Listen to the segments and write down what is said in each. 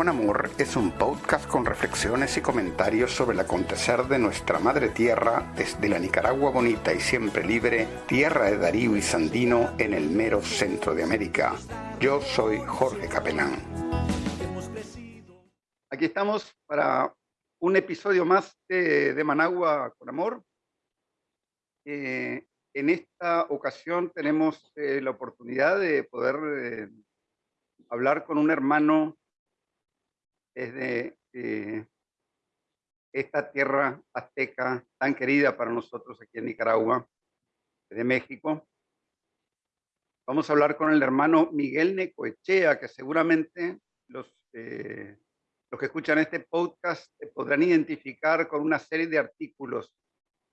con Amor es un podcast con reflexiones y comentarios sobre el acontecer de nuestra madre tierra desde la Nicaragua bonita y siempre libre, tierra de Darío y Sandino en el mero centro de América. Yo soy Jorge Capelán. Aquí estamos para un episodio más de, Managua con Amor. Eh, en esta ocasión tenemos eh, la oportunidad de poder eh, hablar con un hermano desde eh, esta tierra azteca tan querida para nosotros aquí en Nicaragua, de México. Vamos a hablar con el hermano Miguel Necoechea, que seguramente los, eh, los que escuchan este podcast podrán identificar con una serie de artículos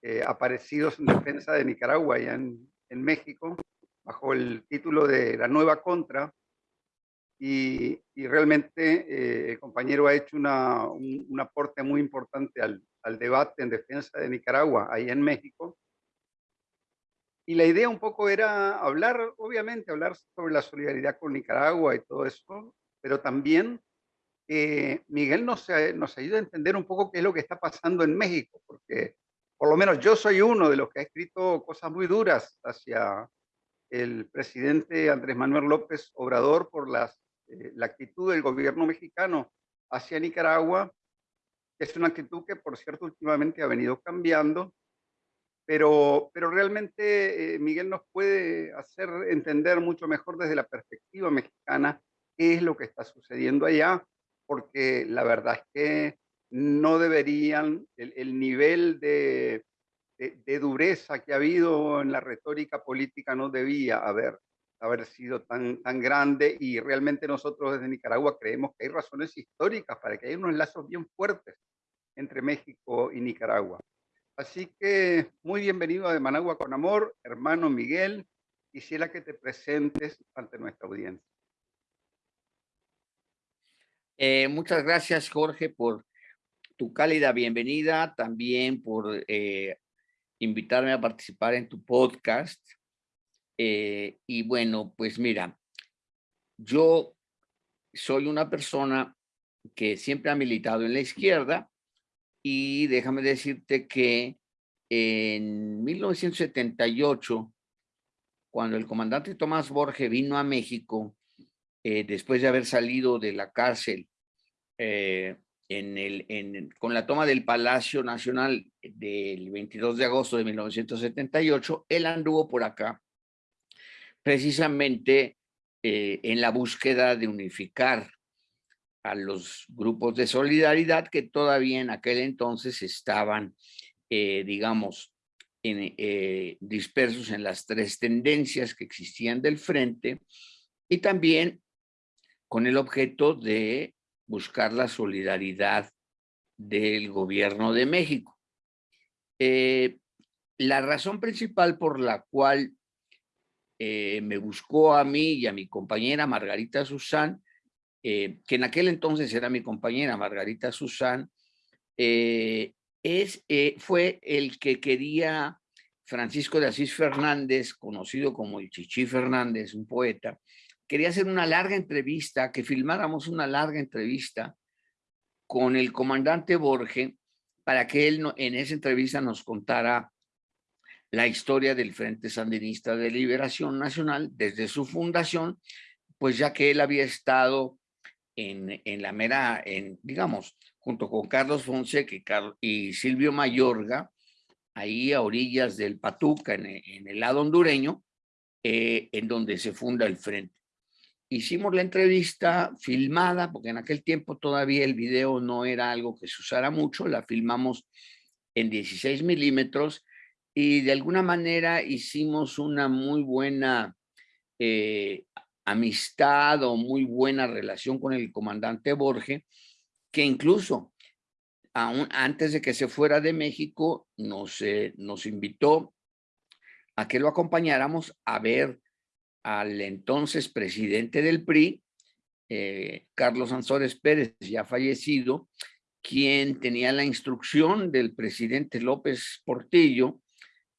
eh, aparecidos en defensa de Nicaragua y en, en México, bajo el título de La Nueva Contra, y, realmente eh, el compañero ha hecho una, un, aporte muy importante al, al, debate en defensa de Nicaragua, ahí en México. Y la idea un poco era hablar, obviamente, hablar sobre la solidaridad con Nicaragua y todo eso, pero también eh, Miguel nos, nos ayuda a entender un poco qué es lo que está pasando en México, porque por lo menos yo soy uno de los que ha escrito cosas muy duras hacia el presidente Andrés Manuel López Obrador por las eh, la actitud del gobierno mexicano hacia Nicaragua, es una actitud que, por cierto, últimamente ha venido cambiando, pero, pero realmente eh, Miguel nos puede hacer entender mucho mejor desde la perspectiva mexicana qué es lo que está sucediendo allá, porque la verdad es que no deberían, el, nivel de, de, dureza que ha habido en la retórica política no debía haber haber sido tan, tan grande y realmente nosotros desde Nicaragua creemos que hay razones históricas para que haya unos lazos bien fuertes entre México y Nicaragua. Así que muy bienvenido a Managua con Amor, hermano Miguel. Quisiera que te presentes ante nuestra audiencia. Eh, muchas gracias, Jorge, por tu cálida bienvenida, también por eh, invitarme a participar en tu podcast. Eh, y bueno, pues mira, yo soy una persona que siempre ha militado en la izquierda y déjame decirte que en 1978, cuando el comandante Tomás Borges vino a México, eh, después de haber salido de la cárcel eh, en el, con la toma del Palacio Nacional del 22 de agosto de 1978, él anduvo por acá precisamente eh, en la búsqueda de unificar a los grupos de solidaridad que todavía en aquel entonces estaban, eh, digamos, eh, dispersos en las tres tendencias que existían del frente y también con el objeto de buscar la solidaridad del gobierno de México. la razón principal por la cual eh, me buscó a mí y a mi compañera Margarita Susán, eh, que en aquel entonces era mi compañera Margarita Susán, eh, es, fue el que quería Francisco de Asís Fernández, conocido como el Chichi Fernández, un poeta, quería hacer una larga entrevista, que filmáramos una larga entrevista con el comandante Borge para que él en esa entrevista nos contara la historia del Frente Sandinista de Liberación Nacional desde su fundación, pues ya que él había estado en, en la mera, en, digamos, junto con Carlos Fonseca y, Silvio Mayorga, ahí a orillas del Patuca, en, en el lado hondureño, eh, en donde se funda el Frente. Hicimos la entrevista filmada, porque en aquel tiempo todavía el video no era algo que se usara mucho, la filmamos en 16 milímetros y de alguna manera hicimos una muy buena eh, amistad o muy buena relación con el comandante Borge, que incluso aún antes de que se fuera de México nos, eh, nos invitó a que lo acompañáramos a ver al entonces presidente del PRI, eh, Carlos Ansores Pérez, ya fallecido, quien tenía la instrucción del presidente López Portillo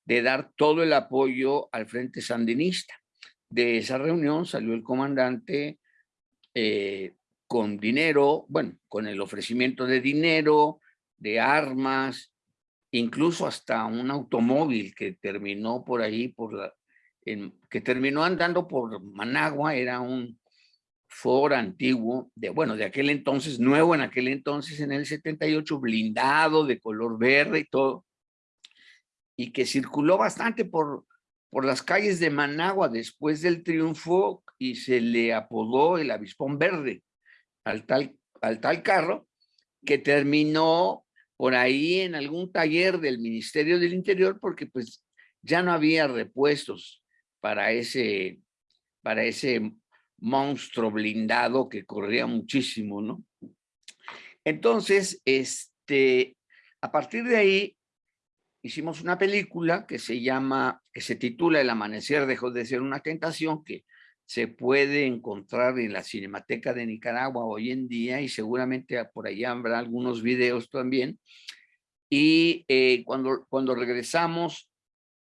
de dar todo el apoyo al Frente Sandinista. De esa reunión salió el comandante eh, con dinero, bueno, con el ofrecimiento de dinero, de armas, incluso hasta un automóvil que terminó por ahí, por que terminó andando por Managua, era un Ford antiguo, de, bueno, de aquel entonces, nuevo en aquel entonces, en el 78, blindado, de color verde y todo, y que circuló bastante por, por las calles de Managua después del triunfo y se le apodó el avispón verde al tal, al tal carro que terminó por ahí en algún taller del Ministerio del Interior porque pues ya no había repuestos para ese, para ese monstruo blindado que corría muchísimo, ¿no? Entonces, este, a partir de ahí hicimos una película que se llama, que se titula El amanecer dejó de ser una tentación, que se puede encontrar en la Cinemateca de Nicaragua hoy en día y seguramente por allá habrá algunos videos también. Y eh, cuando, cuando regresamos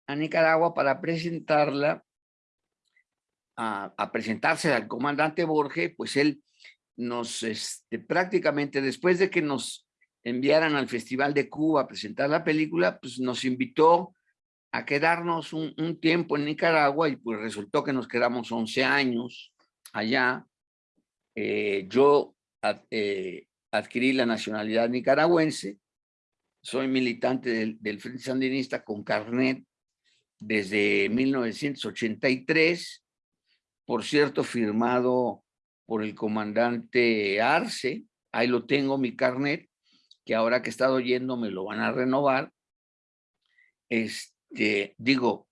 a Nicaragua para presentarla, a, presentarse al comandante Borges, pues él nos, este, prácticamente después de que nos enviaran al Festival de Cuba a presentar la película, pues nos invitó a quedarnos un, tiempo en Nicaragua y pues resultó que nos quedamos 11 años allá. Eh, yo eh, adquirí la nacionalidad nicaragüense, soy militante del, del Frente Sandinista con carnet desde 1983, por cierto, firmado por el comandante Arce, ahí lo tengo mi carnet, que ahora que he estado yendo me lo van a renovar. Este, digo,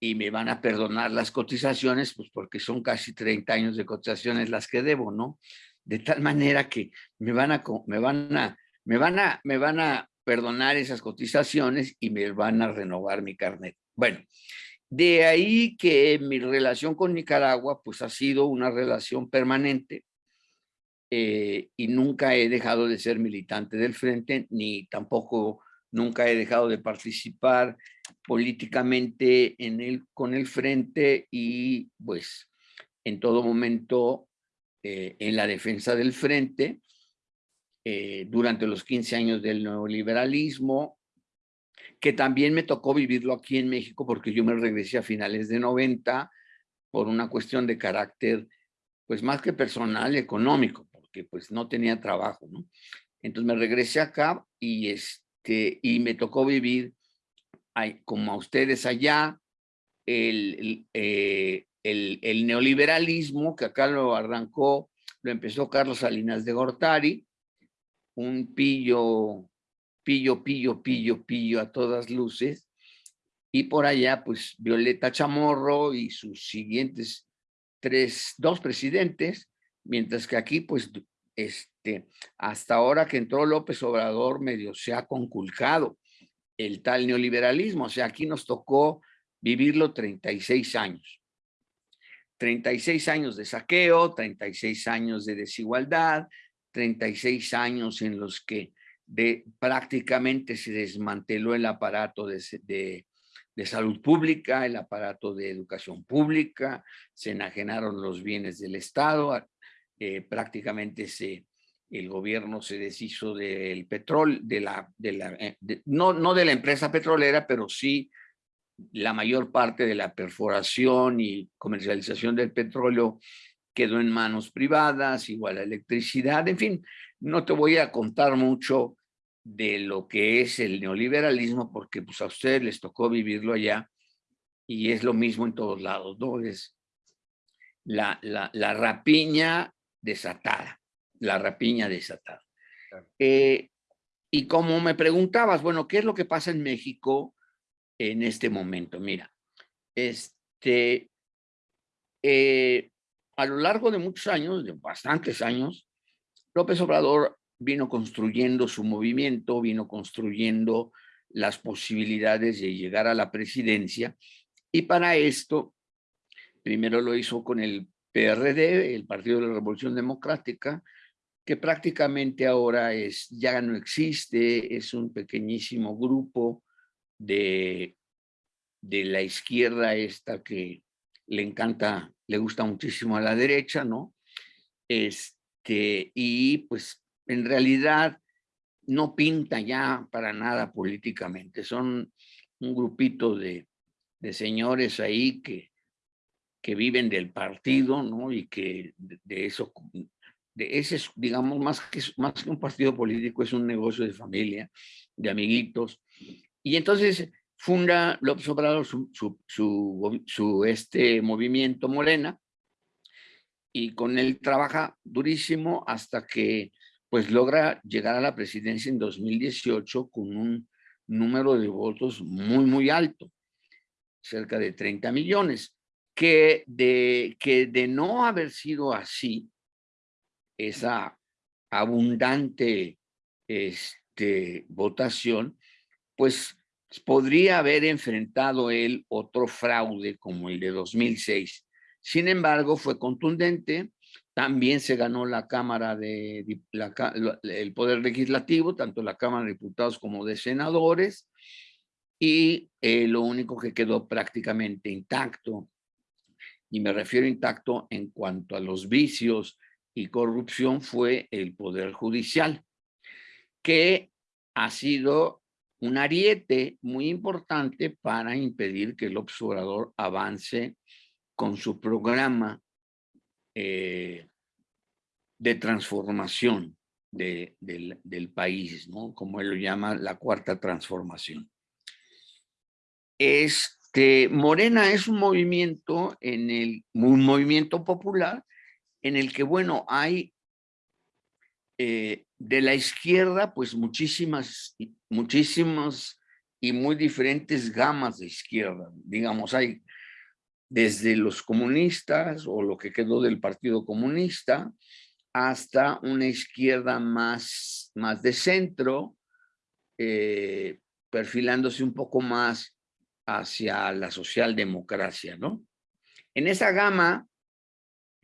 y me van a perdonar las cotizaciones, pues porque son casi 30 años de cotizaciones las que debo, ¿no? De tal manera que me van a, me van a, me van a, me van a perdonar esas cotizaciones y me van a renovar mi carnet. Bueno, de ahí que mi relación con Nicaragua, pues ha sido una relación permanente eh, y nunca he dejado de ser militante del frente, ni tampoco nunca he dejado de participar políticamente en el, con el frente y pues en todo momento eh, en la defensa del frente eh, durante los 15 años del neoliberalismo, que también me tocó vivirlo aquí en México porque yo me regresé a finales de 90 por una cuestión de carácter, pues más que personal, económico, porque pues no tenía trabajo, ¿no? Entonces me regresé acá y, es, y me tocó vivir como a ustedes allá, el, eh, el, el, neoliberalismo, que acá lo arrancó, lo empezó Carlos Salinas de Gortari, un pillo, pillo, pillo, pillo, pillo a todas luces, y por allá, pues, Violeta Chamorro y sus siguientes tres, dos presidentes, mientras que aquí, pues, este, hasta ahora que entró López Obrador, medio se ha conculcado el tal neoliberalismo. O sea, aquí nos tocó vivirlo 36 años. 36 años de saqueo, 36 años de desigualdad, 36 años en los que de, prácticamente se desmanteló el aparato de, de, de, salud pública, el aparato de educación pública, se enajenaron los bienes del Estado, eh, prácticamente se, el gobierno se deshizo del petróleo, de la, de la eh, no, no de la empresa petrolera, pero sí la mayor parte de la perforación y comercialización del petróleo quedó en manos privadas, igual la electricidad, en fin, no te voy a contar mucho de lo que es el neoliberalismo, porque pues a ustedes les tocó vivirlo allá y es lo mismo en todos lados, ¿no? La, la, la rapiña desatada, la rapiña desatada. Eh, y como me preguntabas, bueno, ¿qué es lo que pasa en México en este momento? Mira, este, eh, a lo largo de muchos años, de bastantes años, López Obrador vino construyendo su movimiento, vino construyendo las posibilidades de llegar a la presidencia y para esto primero lo hizo con el PRD, el Partido de la Revolución Democrática, que prácticamente ahora es, ya no existe, es un pequeñísimo grupo de, de la izquierda esta que le encanta, le gusta muchísimo a la derecha, ¿no? Este, y pues en realidad no pinta ya para nada políticamente. Son un grupito de, de señores ahí que, que viven del partido, ¿no? Y que de, eso, de ese, digamos, más que, más que un partido político, es un negocio de familia, de amiguitos. Y entonces funda López Obrador su, su, su, su este movimiento Morena, y con él trabaja durísimo hasta que pues logra llegar a la presidencia en 2018 con un número de votos muy, muy alto, cerca de 30 millones, que de, que de no haber sido así, esa abundante este, votación, pues podría haber enfrentado él otro fraude como el de 2006. Sin embargo, fue contundente, también se ganó la Cámara de el Poder Legislativo, tanto la Cámara de Diputados como de Senadores, y eh, lo único que quedó prácticamente intacto, y me refiero intacto en cuanto a los vicios y corrupción, fue el Poder Judicial, que ha sido un ariete muy importante para impedir que el observador avance con su programa eh, de transformación del, del, país, ¿no? como él lo llama, la cuarta transformación. Este, Morena es un movimiento, en el, un movimiento popular en el que, bueno, hay eh, de la izquierda, pues muchísimas, muchísimas y muy diferentes gamas de izquierda. Digamos, hay desde los comunistas o lo que quedó del Partido Comunista hasta una izquierda más, más de centro, eh, perfilándose un poco más hacia la socialdemocracia, ¿no? En esa gama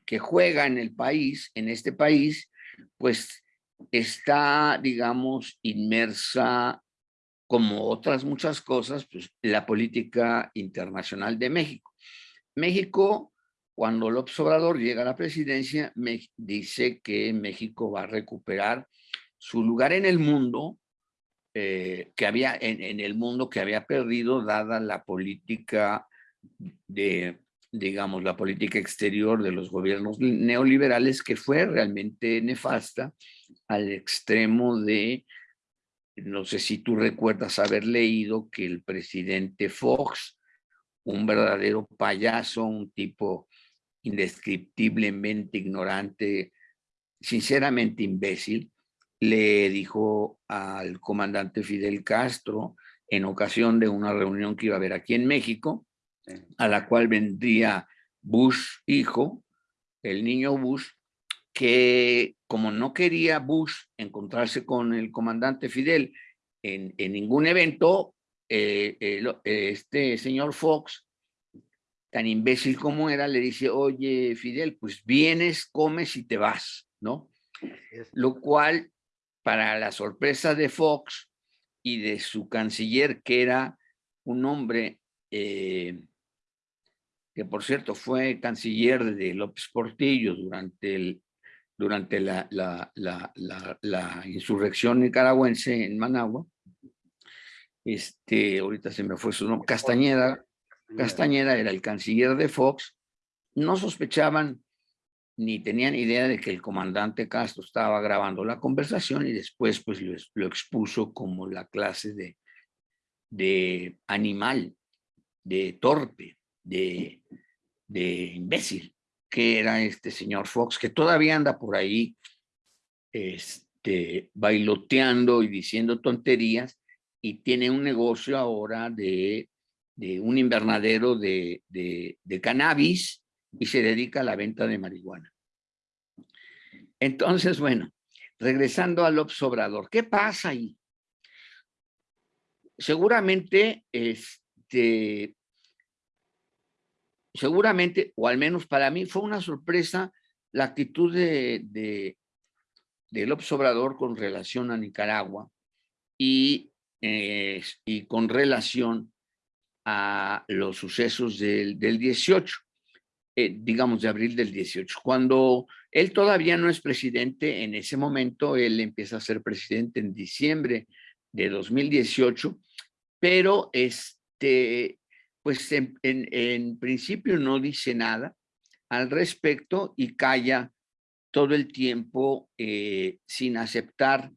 que juega en el país, en este país, pues está, digamos, inmersa como otras muchas cosas, pues la política internacional de México. México, cuando López Obrador llega a la presidencia, me dice que México va a recuperar su lugar en el mundo, eh, que había en, el mundo que había perdido dada la política de, digamos, la política exterior de los gobiernos neoliberales que fue realmente nefasta al extremo de, no sé si tú recuerdas haber leído que el presidente Fox un verdadero payaso, un tipo indescriptiblemente ignorante, sinceramente imbécil, le dijo al comandante Fidel Castro en ocasión de una reunión que iba a haber aquí en México, a la cual vendría Bush hijo, el niño Bush, que como no quería Bush encontrarse con el comandante Fidel en, en ningún evento, eh, eh, este señor Fox, tan imbécil como era, le dice, oye, Fidel, pues vienes, comes y te vas, ¿no? Lo cual, para la sorpresa de Fox y de su canciller, que era un hombre que por cierto fue canciller de López Portillo durante, el, durante la, la, la, la, insurrección nicaragüense en Managua, este, ahorita se me fue su nombre, Castañeda, Castañeda era el canciller de Fox, no sospechaban ni tenían idea de que el comandante Castro estaba grabando la conversación y después pues lo, expuso como la clase de, de animal, de torpe, de, de imbécil, que era este señor Fox, que todavía anda por ahí este, bailoteando y diciendo tonterías, y tiene un negocio ahora de, un invernadero de, cannabis y se dedica a la venta de marihuana. Entonces, bueno, regresando al obsobrador, ¿qué pasa ahí? Seguramente, este, seguramente, o al menos para mí, fue una sorpresa la actitud de, de, del obsobrador con relación a Nicaragua y y con relación a los sucesos del, del 18. Eh, digamos, de abril del 18. Cuando él todavía no es presidente, en ese momento él empieza a ser presidente en diciembre de 2018, pero este, pues en, en principio no dice nada al respecto y calla todo el tiempo eh, sin aceptar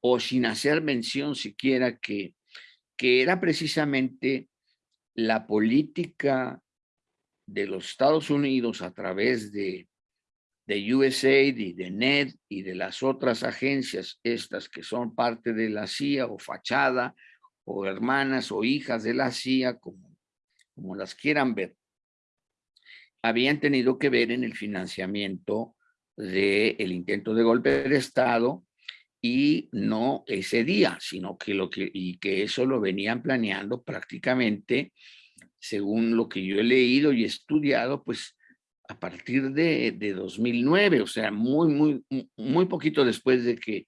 o sin hacer mención siquiera que, que era precisamente la política de los Estados Unidos a través de, de USAID y de NED y de las otras agencias, estas que son parte de la CIA o fachada o hermanas o hijas de la CIA, como, como las quieran ver, habían tenido que ver en el financiamiento del intento de golpe de Estado y no ese día, sino que lo que, y que eso lo venían planeando prácticamente, según lo que yo he leído y estudiado, pues a partir de, de 2009, o sea, muy, muy, muy poquito después de que,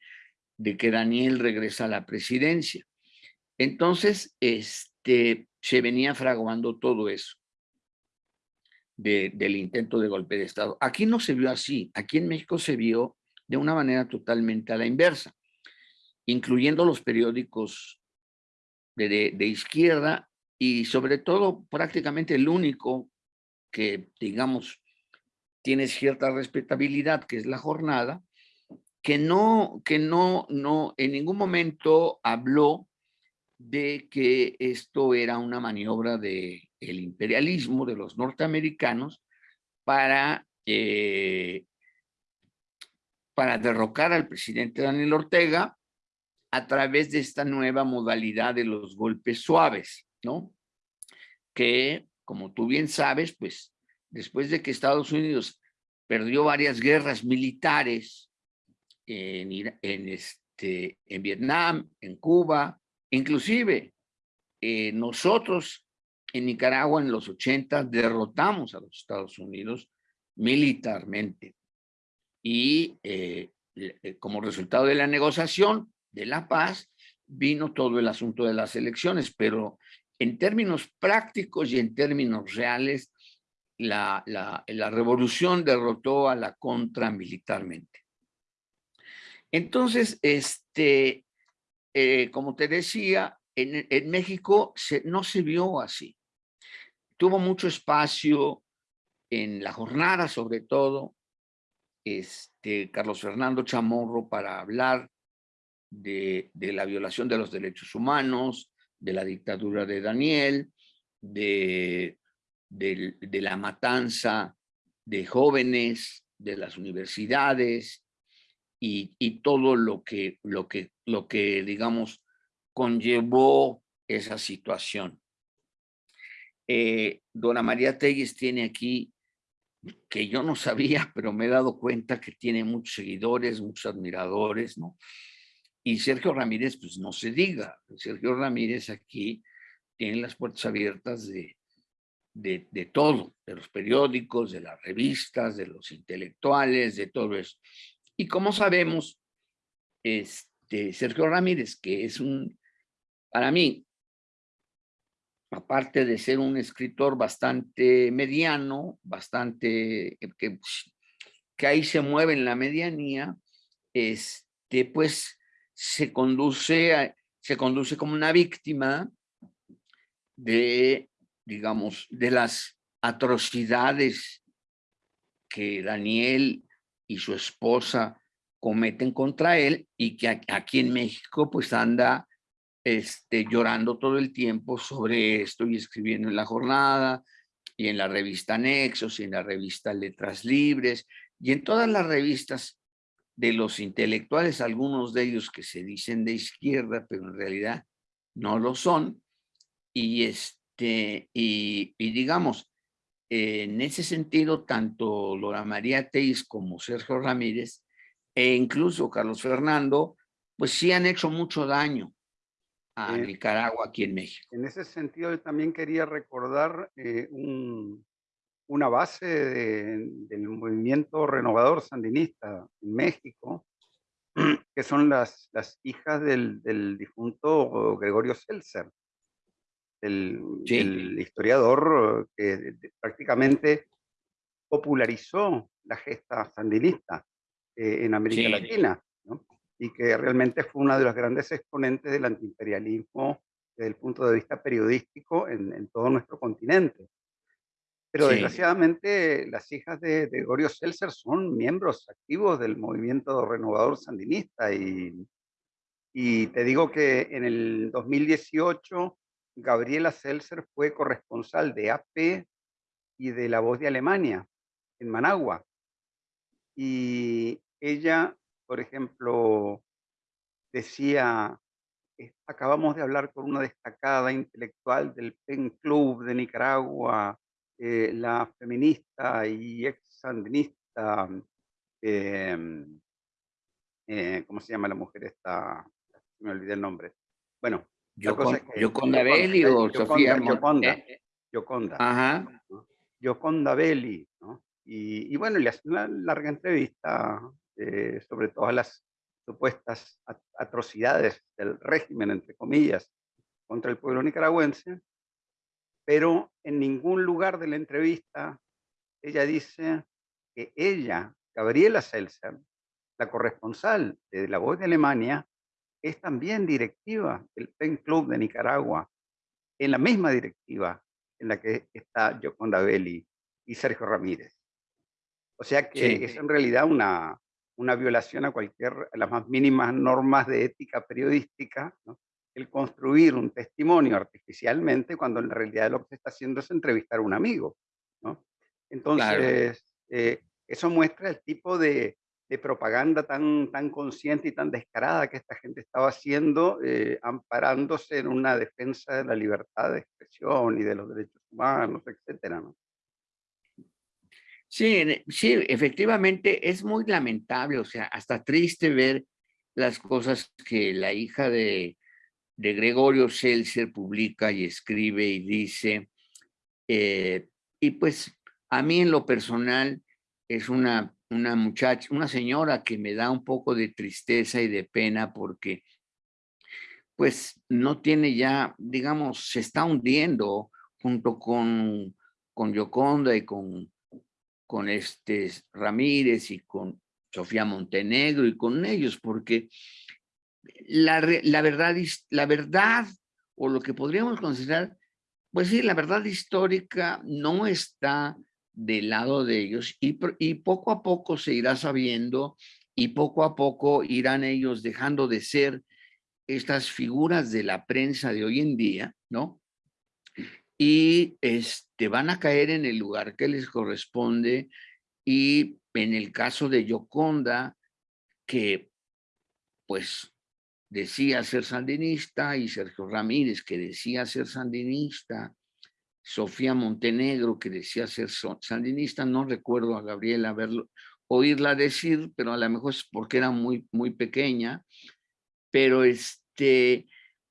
de que Daniel regresa a la presidencia. Entonces, este, se venía fraguando todo eso del intento de golpe de Estado. Aquí no se vio así, aquí en México se vio de una manera totalmente a la inversa, incluyendo los periódicos de, de, izquierda y sobre todo prácticamente el único que, digamos, tiene cierta respetabilidad, que es la jornada, que no, que no, no, en ningún momento habló de que esto era una maniobra de el imperialismo de los norteamericanos para, eh, para derrocar al presidente Daniel Ortega a través de esta nueva modalidad de los golpes suaves, ¿no? Que, como tú bien sabes, pues después de que Estados Unidos perdió varias guerras militares en, en, este, en Vietnam, en Cuba, inclusive eh, nosotros en Nicaragua en los 80 derrotamos a los Estados Unidos militarmente. Y eh, eh, como resultado de la negociación de la paz, vino todo el asunto de las elecciones, pero en términos prácticos y en términos reales, la, revolución derrotó a la contra militarmente. Entonces, este, eh, como te decía, en, México no se vio así tuvo mucho espacio en la jornada, sobre todo, este, Carlos Fernando Chamorro para hablar de, la violación de los derechos humanos, de la dictadura de Daniel, de, de, la matanza de jóvenes, de las universidades y, y, todo lo que, lo, que, lo que, digamos, conllevó esa situación. Eh, Dona María Telles tiene aquí, que yo no sabía, pero me he dado cuenta que tiene muchos seguidores, muchos admiradores, ¿no? Y Sergio Ramírez, pues no se diga, Sergio Ramírez aquí tiene las puertas abiertas de, de, de todo, de los periódicos, de las revistas, de los intelectuales, de todo eso. Y como sabemos, este, Sergio Ramírez, que es un, para mí, aparte de ser un escritor bastante mediano, bastante, eh, que, que ahí se mueve en la medianía, este, pues se conduce, se conduce como una víctima de, digamos, de las atrocidades que Daniel y su esposa cometen contra él y que aquí en México pues anda este, llorando todo el tiempo sobre esto y escribiendo en la jornada y en la revista Nexos y en la revista Letras Libres y en todas las revistas de los intelectuales, algunos de ellos que se dicen de izquierda, pero en realidad no lo son. Y, este, y, y digamos, en ese sentido, tanto Laura María Teis como Sergio Ramírez e incluso Carlos Fernando, pues sí han hecho mucho daño a eh, Nicaragua aquí en México. En ese sentido, yo también quería recordar eh, una base del movimiento renovador sandinista en México, que son las, las hijas del, difunto Gregorio Seltzer. el, historiador que prácticamente popularizó la gesta sandinista eh, en América Latina, y que realmente fue una de los grandes exponentes del antiimperialismo desde el punto de vista periodístico en, todo nuestro continente. Pero desgraciadamente las hijas de, de Gorio Seltzer son miembros activos del movimiento renovador sandinista y, y te digo que en el 2018 Gabriela Seltzer fue corresponsal de AP y de La Voz de Alemania en Managua. Y ella, por ejemplo, decía, acabamos de hablar con una destacada intelectual del PEN Club de Nicaragua, eh, la feminista y ex sandinista, em, eh, ¿cómo se llama la mujer esta? Me olvidé el nombre. Bueno, Yoconda Belli o Sofía Yoconda, eh, Yoconda. Ajá. Yoconda Belli, ¿no? Y, bueno, le hacen una larga entrevista eh, sobre todas las supuestas atrocidades del régimen, entre comillas, contra el pueblo nicaragüense, pero en ningún lugar de la entrevista ella dice que ella, Gabriela Seltzer, la corresponsal de La Voz de Alemania, es también directiva del PEN Club de Nicaragua, en la misma directiva en la que está Yoconda Belli y Sergio Ramírez. O sea que es en realidad una, una violación a cualquier, las más mínimas normas de ética periodística, el construir un testimonio artificialmente cuando en realidad lo que se está haciendo es entrevistar a un amigo. ¿no? Entonces, eh, eso muestra el tipo de, de, propaganda tan, tan consciente y tan descarada que esta gente estaba haciendo, eh, amparándose en una defensa de la libertad de expresión y de los derechos humanos, etcétera, ¿no? Sí, sí, efectivamente es muy lamentable, o sea, hasta triste ver las cosas que la hija de, de Gregorio Seltzer publica y escribe y dice. Eh, y pues a mí en lo personal es una, una muchacha, una señora que me da un poco de tristeza y de pena porque pues no tiene ya, digamos, se está hundiendo junto con, con Yoconda y con con este Ramírez y con Sofía Montenegro y con ellos, porque la, la, verdad, la verdad o lo que podríamos considerar, pues sí, la verdad histórica no está del lado de ellos y, y poco a poco se irá sabiendo y poco a poco irán ellos dejando de ser estas figuras de la prensa de hoy en día, ¿no? y este, van a caer en el lugar que les corresponde y en el caso de Yoconda, que pues decía ser sandinista y Sergio Ramírez que decía ser sandinista, Sofía Montenegro que decía ser sandinista, no recuerdo a Gabriela verlo, oírla decir, pero a lo mejor es porque era muy, muy pequeña, pero este,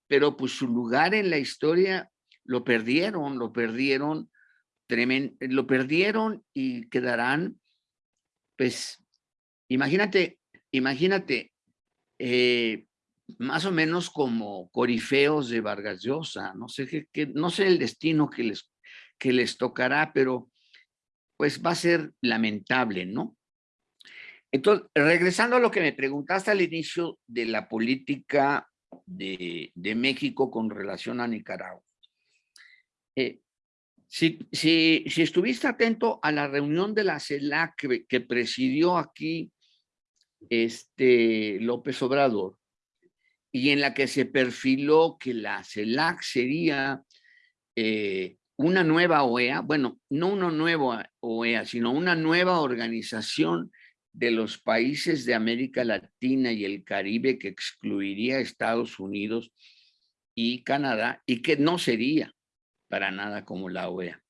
pero pues su lugar en la historia lo perdieron, lo perdieron, tremendo, lo perdieron y quedarán, pues, imagínate, imagínate, eh, más o menos como corifeos de Vargas Llosa, no sé qué, no sé el destino que les, que les tocará, pero pues va a ser lamentable, ¿no? Entonces, regresando a lo que me preguntaste al inicio de la política de, de México con relación a Nicaragua. Eh, si, si, si, estuviste atento a la reunión de la CELAC que, presidió aquí este López Obrador y en la que se perfiló que la CELAC sería eh, una nueva OEA, bueno, no una nueva OEA, sino una nueva organización de los países de América Latina y el Caribe que excluiría a Estados Unidos y Canadá y que no sería para nada como la OEA.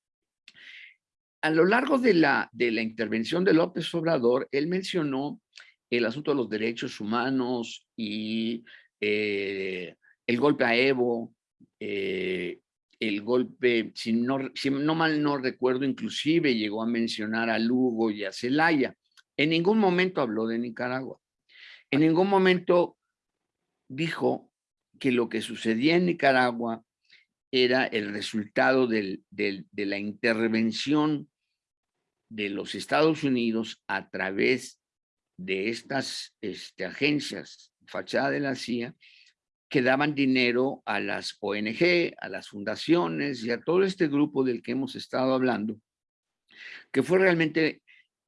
A lo largo de la, de la intervención de López Obrador, él mencionó el asunto de los derechos humanos y eh, el golpe a Evo, eh, el golpe, si no, si no mal no recuerdo, inclusive llegó a mencionar a Lugo y a Celaya. En ningún momento habló de Nicaragua. En ningún momento dijo que lo que sucedía en Nicaragua era el resultado de la intervención de los Estados Unidos a través de estas este, agencias, fachada de la CIA, que daban dinero a las ONG, a las fundaciones y a todo este grupo del que hemos estado hablando, que fue realmente,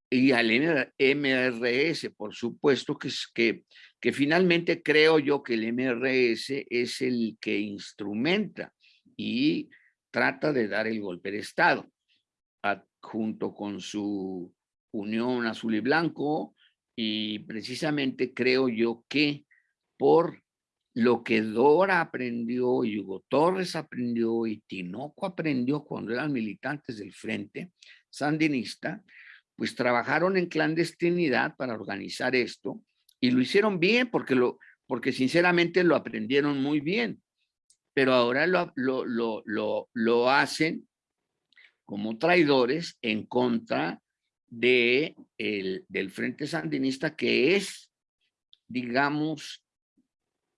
y al MRS, por supuesto, que, que, que finalmente creo yo que el MRS es el que instrumenta y trata de dar el golpe de Estado, junto con su Unión Azul y Blanco, y precisamente creo yo que por lo que Dora aprendió, y Hugo Torres aprendió y Tinoco aprendió cuando eran militantes del Frente Sandinista, pues trabajaron en clandestinidad para organizar esto y lo hicieron bien porque, lo, porque sinceramente lo aprendieron muy bien, pero ahora lo, lo, lo, lo hacen como traidores en contra de el, del Frente Sandinista que es, digamos,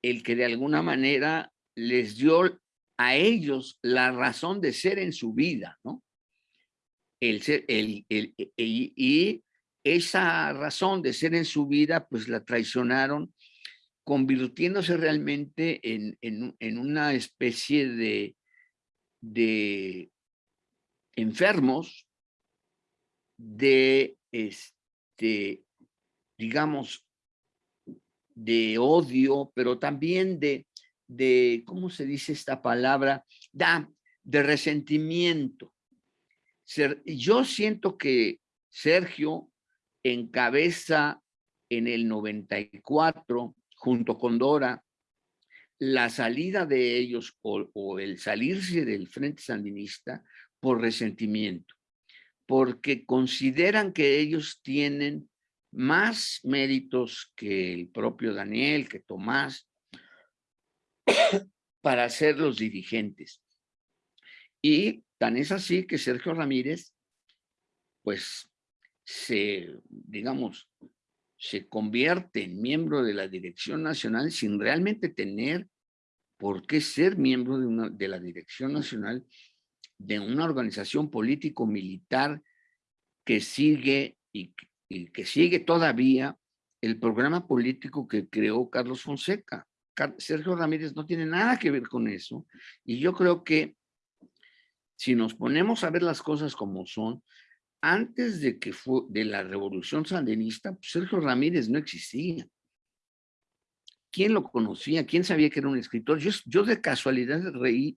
el que de alguna manera les dio a ellos la razón de ser en su vida, ¿no? El el, el, y esa razón de ser en su vida, pues la traicionaron, convirtiéndose realmente en, en, en una especie de, de enfermos de, este, digamos, de odio, pero también de, de, ¿cómo se dice esta palabra? Da, de resentimiento. Yo siento que Sergio encabeza en el 94, junto con Dora, la salida de ellos o, o, el salirse del Frente Sandinista por resentimiento, porque consideran que ellos tienen más méritos que el propio Daniel, que Tomás, para ser los dirigentes. Y tan es así que Sergio Ramírez, pues, se, digamos, se convierte en miembro de la Dirección Nacional sin realmente tener por qué ser miembro de, una, de la Dirección Nacional de una organización político-militar que sigue y y que sigue todavía el programa político que creó Carlos Fonseca. Sergio Ramírez no tiene nada que ver con eso. Y yo creo que si nos ponemos a ver las cosas como son, antes de que fue de la revolución sandinista, pues, Sergio Ramírez no existía. ¿Quién lo conocía? ¿Quién sabía que era un escritor? Yo, yo de casualidad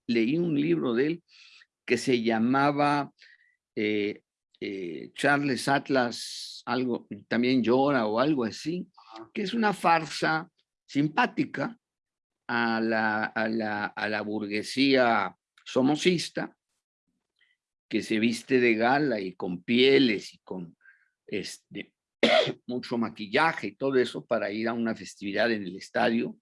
leí un libro de él que se llamaba eh, eh, Charles Atlas algo, también llora o algo así, que es una farsa simpática a la, a la, a la burguesía somocista, que se viste de gala y con pieles y con este, mucho maquillaje y todo eso para ir a una festividad en el estadio.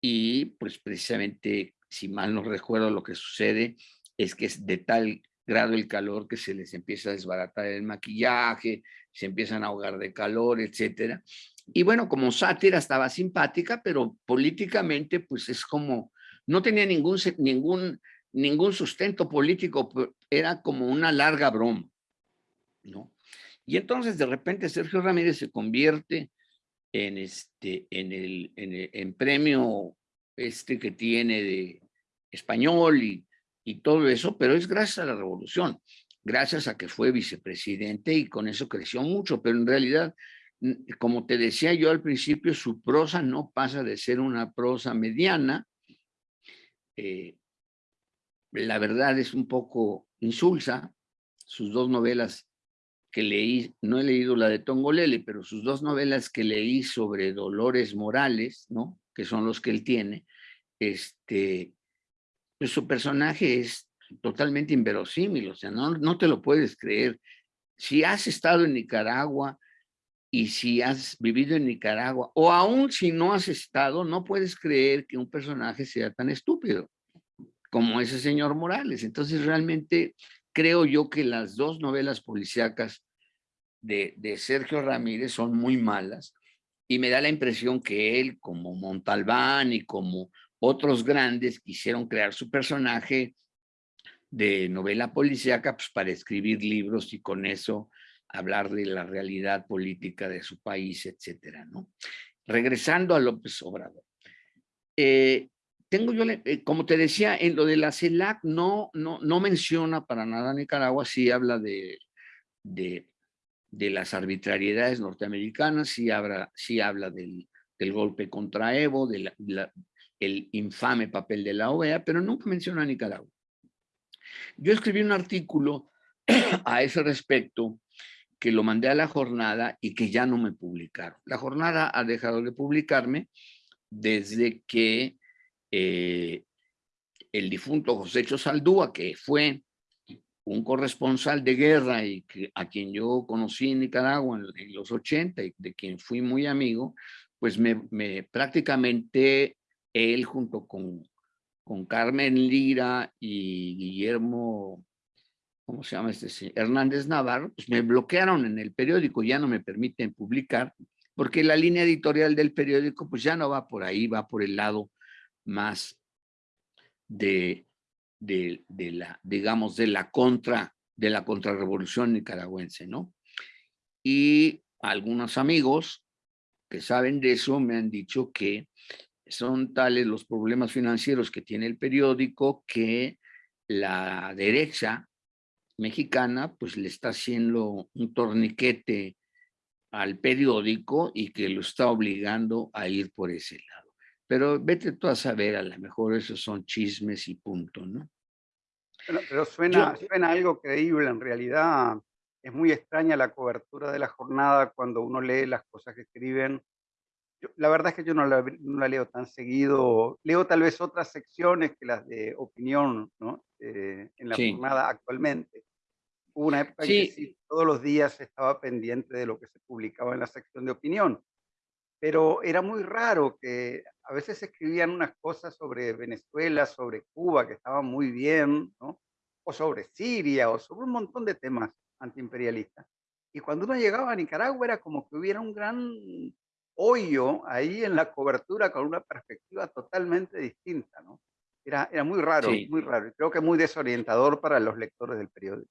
Y pues precisamente, si mal no recuerdo lo que sucede, es que es de tal grado el calor que se les empieza a desbaratar el maquillaje, se empiezan a ahogar de calor, etcétera. Y bueno, como sátira estaba simpática, pero políticamente pues es como, no tenía ningún, ningún, ningún sustento político, era como una larga broma, ¿no? Y entonces de repente Sergio Ramírez se convierte en, este, en, el, en, premio este que tiene de español y y todo eso, pero es gracias a la revolución, gracias a que fue vicepresidente y con eso creció mucho, pero en realidad, como te decía yo al principio, su prosa no pasa de ser una prosa mediana, eh, la verdad es un poco insulsa, sus dos novelas que leí, no he leído la de Tongolele, pero sus dos novelas que leí sobre Dolores Morales, ¿no? que son los que él tiene, este, pues su personaje es totalmente inverosímil, o sea, no, no te lo puedes creer. Si has estado en Nicaragua y si has vivido en Nicaragua, o aún si no has estado, no puedes creer que un personaje sea tan estúpido como ese señor Morales. Entonces realmente creo yo que las dos novelas policíacas de, de Sergio Ramírez son muy malas y me da la impresión que él, como Montalbán y como otros grandes, quisieron crear su personaje de novela policíaca pues, para escribir libros y con eso hablar de la realidad política de su país, etcétera, ¿no? Regresando a López Obrador. Eh, tengo yo, eh, como te decía, en lo de la CELAC no, no, no menciona para nada Nicaragua, sí habla de, de, de las arbitrariedades norteamericanas, sí habla, sí habla del, del golpe contra Evo, del el infame papel de la OEA, pero nunca menciona a Nicaragua. Yo escribí un artículo a ese respecto que lo mandé a la jornada y que ya no me publicaron. La jornada ha dejado de publicarme desde que eh, el difunto José Chosaldúa, que fue un corresponsal de guerra y a quien yo conocí en Nicaragua en, los 80 y de quien fui muy amigo, pues me prácticamente él junto con, con Carmen Lira y Guillermo, ¿cómo se llama este? Hernández Navarro, pues me bloquearon en el periódico, ya no me permiten publicar, porque la línea editorial del periódico pues ya no va por ahí, va por el lado más de, de, de la, digamos, de la contra, de la contrarrevolución nicaragüense, ¿no? Y algunos amigos que saben de eso me han dicho que son tales los problemas financieros que tiene el periódico que la derecha mexicana pues le está haciendo un torniquete al periódico y que lo está obligando a ir por ese lado. Pero vete tú a saber, a lo mejor esos son chismes y punto, ¿no? Pero, suena, suena algo creíble, en realidad es muy extraña la cobertura de la jornada cuando uno lee las cosas que escriben. La verdad es que yo no la, no la, leo tan seguido, leo tal vez otras secciones que las de opinión ¿no? Eh, en la jornada actualmente. Hubo una época en que sí, todos los días estaba pendiente de lo que se publicaba en la sección de opinión pero era muy raro que a veces escribían unas cosas sobre Venezuela, sobre Cuba, que estaban muy bien, ¿no? o sobre Siria, o sobre un montón de temas antiimperialistas. Y cuando uno llegaba a Nicaragua era como que hubiera un gran hoyo ahí en la cobertura con una perspectiva totalmente distinta, ¿no? Era, era muy raro, muy raro. Creo que muy desorientador para los lectores del periódico.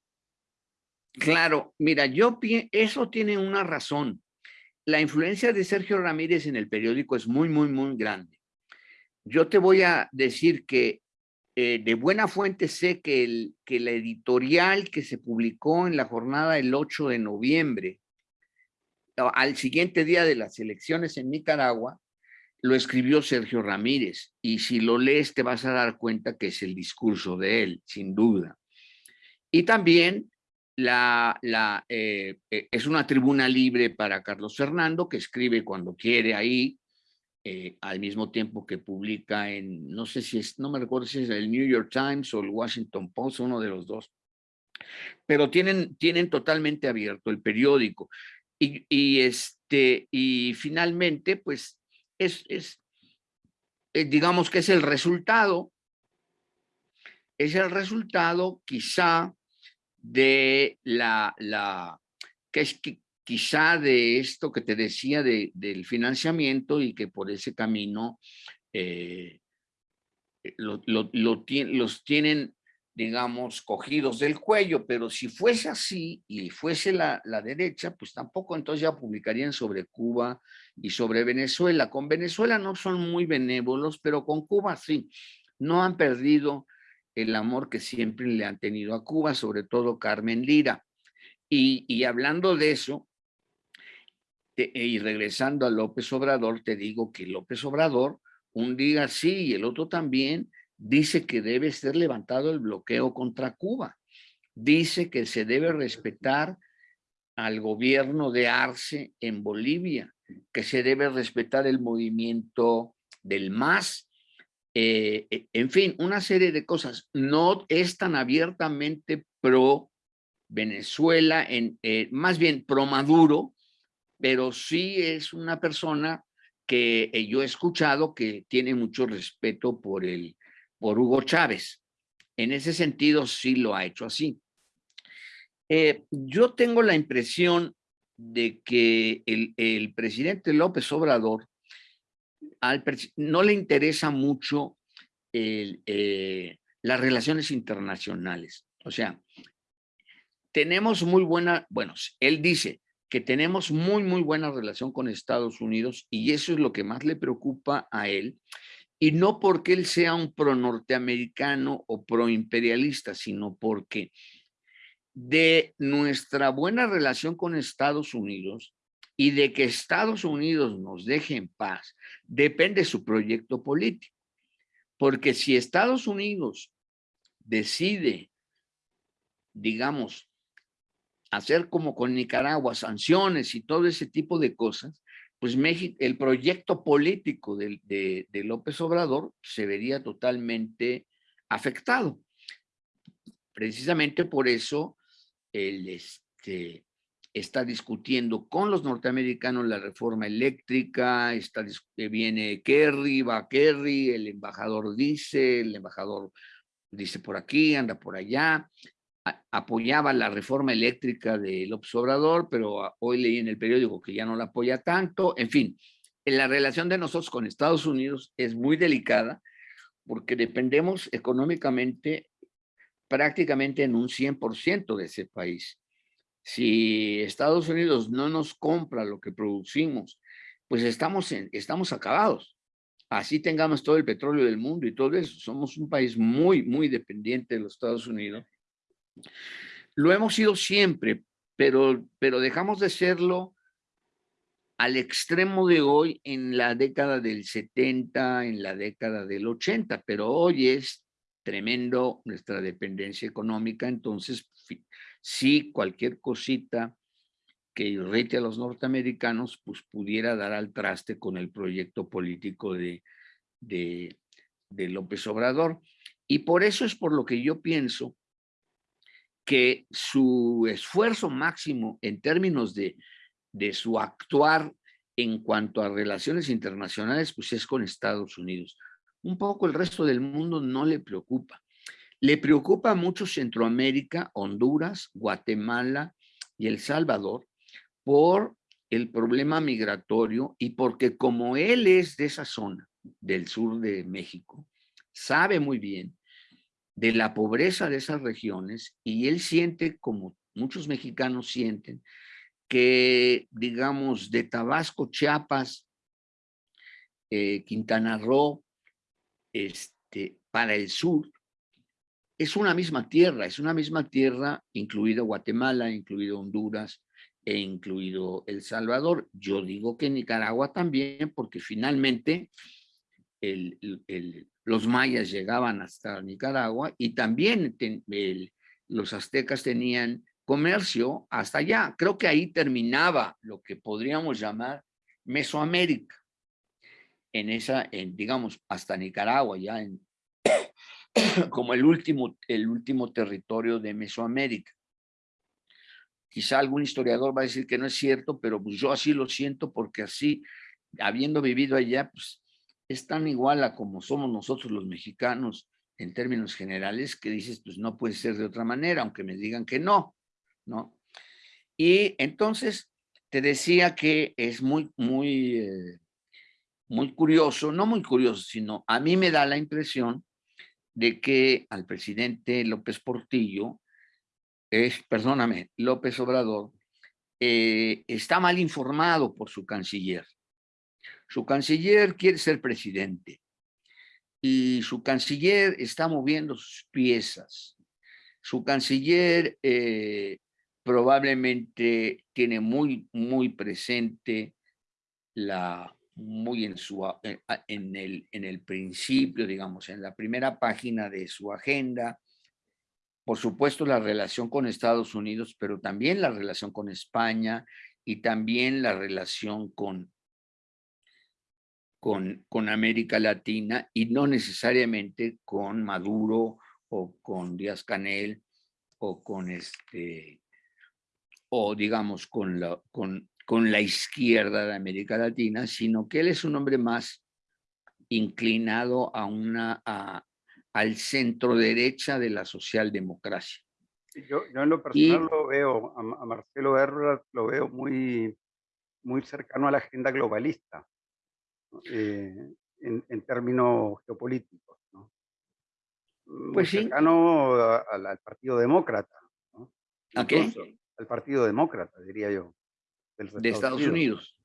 Claro, mira, yo eso tiene una razón la influencia de Sergio Ramírez en el periódico es muy, muy, muy grande. Yo te voy a decir que eh, de buena fuente sé que, el, que la editorial que se publicó en la jornada el 8 de noviembre, al siguiente día de las elecciones en Nicaragua, lo escribió Sergio Ramírez. Y si lo lees te vas a dar cuenta que es el discurso de él, sin duda. Y también la, la, eh, eh, es una tribuna libre para Carlos Fernando, que escribe cuando quiere ahí, eh, al mismo tiempo que publica en, no sé si es, no me recuerdo si es el New York Times o el Washington Post, uno de los dos. Pero tienen, tienen totalmente abierto el periódico. Y, este, y finalmente, pues, es, es digamos que es el resultado, es el resultado quizá de la, la que es que quizá de esto que te decía de, del financiamiento y que por ese camino eh, lo, los tienen, digamos, cogidos del cuello, pero si fuese así y fuese la, la derecha, pues tampoco entonces ya publicarían sobre Cuba y sobre Venezuela. Con Venezuela no son muy benévolos, pero con Cuba sí. No han perdido el amor que siempre le han tenido a Cuba, sobre todo Carmen Lira. Y, hablando de eso, y regresando a López Obrador, te digo que López Obrador, un día sí y el otro también, dice que debe ser levantado el bloqueo contra Cuba. Dice que se debe respetar al gobierno de Arce en Bolivia, que se debe respetar el movimiento del MAS, eh, eh, en fin, una serie de cosas. No es tan abiertamente pro Venezuela, en, eh, más bien pro Maduro, pero sí es una persona que yo he escuchado que tiene mucho respeto por, el, por Hugo Chávez. En ese sentido, sí lo ha hecho así. yo tengo la impresión de que el, presidente López Obrador no le interesa mucho eh, las relaciones internacionales. O sea, tenemos muy buena, bueno, él dice que tenemos muy, muy buena relación con Estados Unidos y eso es lo que más le preocupa a él. Y no porque él sea un pro norteamericano o pro imperialista, sino porque de nuestra buena relación con Estados Unidos y de que Estados Unidos nos deje en paz, depende su proyecto político. Porque si Estados Unidos decide, digamos, hacer como con Nicaragua, sanciones y todo ese tipo de cosas, pues México, el proyecto político de, López Obrador se vería totalmente afectado. Precisamente por eso él este, está discutiendo con los norteamericanos la reforma eléctrica, está, viene Kerry, va Kerry, el embajador dice, el embajador dice por aquí, anda por allá, apoyaba la reforma eléctrica del Obrador, pero hoy leí en el periódico que ya no la apoya tanto. En fin, la relación de nosotros con Estados Unidos es muy delicada porque dependemos económicamente prácticamente en un 100% de ese país. Si Estados Unidos no nos compra lo que producimos, pues estamos, estamos acabados. Así tengamos todo el petróleo del mundo y todo eso. Somos un país muy, muy dependiente de los Estados Unidos lo hemos sido siempre, pero, pero dejamos de serlo al extremo de hoy en la década del 70, en la década del 80, pero hoy es tremendo nuestra dependencia económica, entonces si cualquier cosita que irrite a los norteamericanos, pues pudiera dar al traste con el proyecto político de, de, de López Obrador. Y por eso es por lo que yo pienso que su esfuerzo máximo en términos de, de su actuar en cuanto a relaciones internacionales, pues es con Estados Unidos. Un poco el resto del mundo no le preocupa. Le preocupa mucho Centroamérica, Honduras, Guatemala y El Salvador por el problema migratorio y porque como él es de esa zona del sur de México, sabe muy bien de la pobreza de esas regiones y él siente, como muchos mexicanos sienten, que, digamos, de Tabasco, Chiapas, eh, Quintana Roo, este, para el sur, es una misma tierra, es una misma tierra, incluido Guatemala, incluido Honduras e incluido El Salvador. Yo digo que Nicaragua también, porque finalmente el, los mayas llegaban hasta Nicaragua y también los aztecas tenían comercio hasta allá. Creo que ahí terminaba lo que podríamos llamar Mesoamérica. En esa, digamos, hasta Nicaragua, ya en, como el último, el último territorio de Mesoamérica. Quizá algún historiador va a decir que no es cierto, pero pues yo así lo siento porque así, habiendo vivido allá, pues es tan igual a como somos nosotros los mexicanos en términos generales que dices, pues no puede ser de otra manera, aunque me digan que no, ¿no? Y entonces te decía que es muy, muy, eh, muy curioso, no muy curioso, sino a mí me da la impresión de que al presidente López Portillo, es, perdóname, López Obrador, eh, está mal informado por su canciller. Su canciller quiere ser presidente y su canciller está moviendo sus piezas. Su canciller eh, probablemente tiene muy, muy presente la, muy en, su, eh, en, el, en el principio, digamos, en la primera página de su agenda, por supuesto la relación con Estados Unidos, pero también la relación con España y también la relación con con, con América Latina y no necesariamente con Maduro o con Díaz Canel o con este o digamos con la, con, con la izquierda de América Latina, sino que él es un hombre más inclinado a una, a, al centro derecha de la socialdemocracia. Yo, yo en lo personal lo veo, a, Marcelo Ebrard lo veo muy, muy cercano a la agenda globalista, eh, en, en, términos geopolíticos. ¿no? Muy pues sí. cercano al Partido Demócrata. ¿no? ¿A qué? Al Partido Demócrata, diría yo. De Estados, Unidos.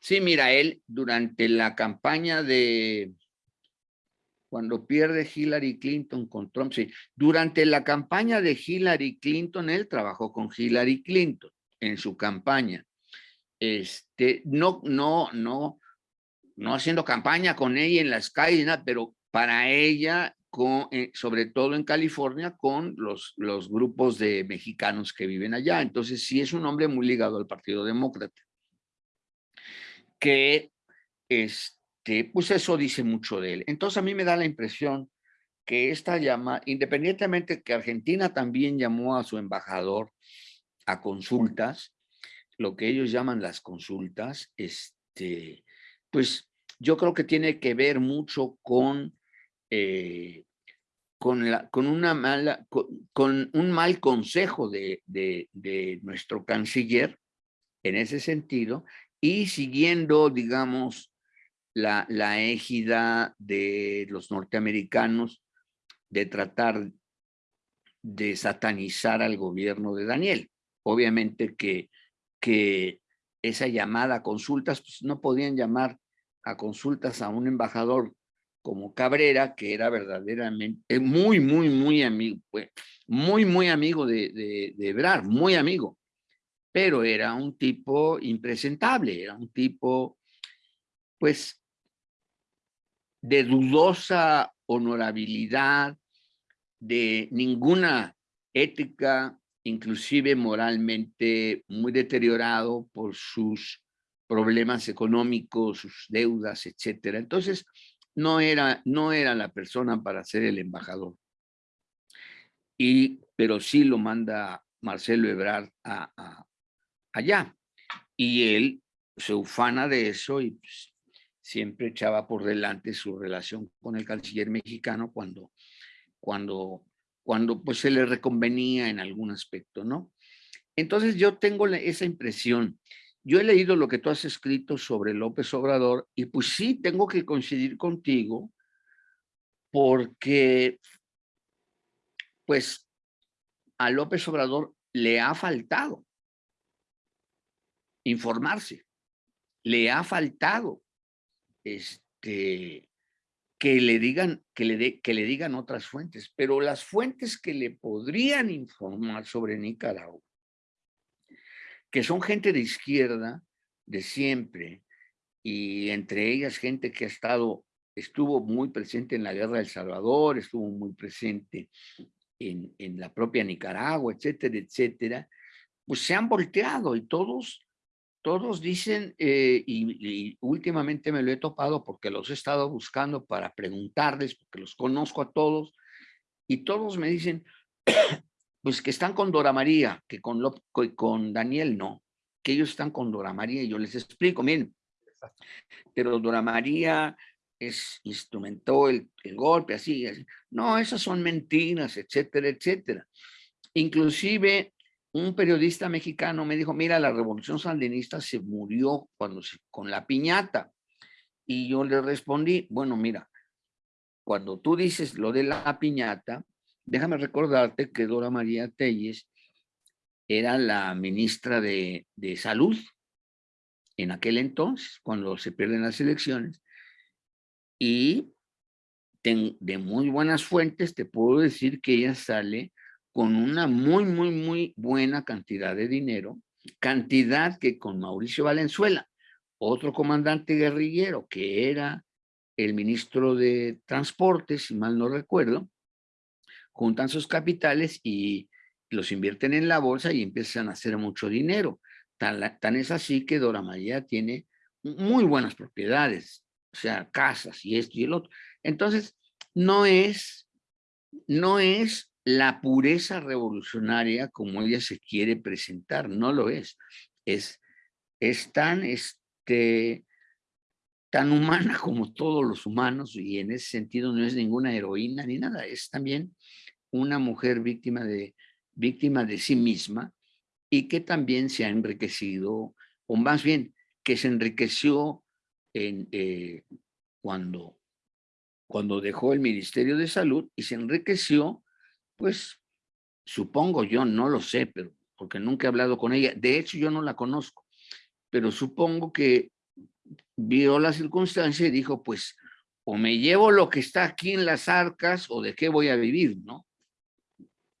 Sí, mira, él durante la campaña de cuando pierde Hillary Clinton con Trump, sí, durante la campaña de Hillary Clinton, él trabajó con Hillary Clinton en su campaña. Este, no, no, no, no haciendo campaña con ella en las calles, pero para ella, eh, sobre todo en California, con los, los grupos de mexicanos que viven allá. Entonces, sí es un hombre muy ligado al Partido Demócrata que este, pues eso dice mucho de él. Entonces a mí me da la impresión que esta llama, independientemente que Argentina también llamó a su embajador a consultas, lo que ellos llaman las consultas, este, pues yo creo que tiene que ver mucho con, eh, con, una mala, con, un mal consejo de, de, de nuestro canciller en ese sentido, y siguiendo, digamos, la, la égida de los norteamericanos de tratar de satanizar al gobierno de Daniel. Obviamente que, que esa llamada a consultas, pues no podían llamar a consultas a un embajador como Cabrera, que era verdaderamente muy, muy, muy amigo, muy, muy amigo de, de, de Ebrar, muy amigo. Pero era un tipo impresentable, era un tipo, pues, de dudosa honorabilidad, de ninguna ética, inclusive moralmente muy deteriorado por sus problemas económicos, sus deudas, etcétera. Entonces, no era, no era la persona para ser el embajador. Y, pero sí lo manda Marcelo Ebrard a, allá. Y él se ufana de eso y pues, siempre echaba por delante su relación con el canciller mexicano cuando, cuando, cuando pues se le reconvenía en algún aspecto, ¿no? Entonces yo tengo esa impresión. Yo he leído lo que tú has escrito sobre López Obrador y pues sí tengo que coincidir contigo porque pues a López Obrador le ha faltado informarse. Le ha faltado este, que, le digan, que, le que le digan otras fuentes, pero las fuentes que le podrían informar sobre Nicaragua, que son gente de izquierda de siempre, y entre ellas gente que ha estado, estuvo muy presente en la guerra del Salvador, estuvo muy presente en, en la propia Nicaragua, etcétera, etcétera, pues se han volteado y todos todos dicen, eh, y, últimamente me lo he topado porque los he estado buscando para preguntarles, porque los conozco a todos, y todos me dicen, pues que están con Dora María, que con, con Daniel no, que ellos están con Dora María, y yo les explico, miren, pero Dora María es, instrumentó el, el golpe, así, así, no, esas son mentiras, etcétera, etcétera. Inclusive un periodista mexicano me dijo, mira, la revolución sandinista se murió cuando se, con la piñata. Y yo le respondí, bueno, mira, cuando tú dices lo de la piñata, déjame recordarte que Dora María Telles era la ministra de, de Salud en aquel entonces, cuando se pierden las elecciones. Y de muy buenas fuentes te puedo decir que ella sale con una muy, muy, muy buena cantidad de dinero, cantidad que con Mauricio Valenzuela, otro comandante guerrillero que era el ministro de Transporte, si mal no recuerdo, juntan sus capitales y los invierten en la bolsa y empiezan a hacer mucho dinero. Tan, es así que Dora María tiene muy buenas propiedades, o sea, casas y esto y el otro. Entonces, no es, no es la pureza revolucionaria como ella se quiere presentar, no lo es. Es, es tan, este, tan humana como todos los humanos y en ese sentido no es ninguna heroína ni nada, es también una mujer víctima de, víctima de sí misma y que también se ha enriquecido, o más bien que se enriqueció en, eh, cuando, cuando dejó el Ministerio de Salud y se enriqueció, pues supongo yo, no lo sé, pero porque nunca he hablado con ella, de hecho yo no la conozco, pero supongo que vio la circunstancia y dijo, pues, o me llevo lo que está aquí en las arcas o de qué voy a vivir, ¿no?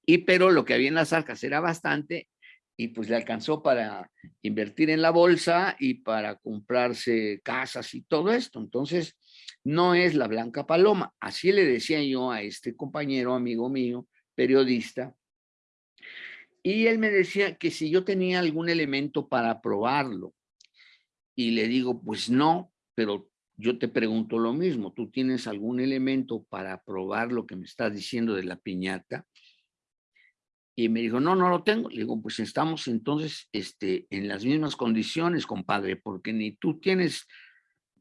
Y pero lo que había en las arcas era bastante y pues le alcanzó para invertir en la bolsa y para comprarse casas y todo esto. Entonces, no es la blanca paloma. Así le decía yo a este compañero, amigo mío, periodista, y él me decía que si yo tenía algún elemento para probarlo. Y le digo, pues no, pero yo te pregunto lo mismo. ¿Tú tienes algún elemento para probar lo que me estás diciendo de la piñata? Y me dijo, no, no lo tengo. Le digo, pues estamos entonces este, en las mismas condiciones, compadre, porque ni tú tienes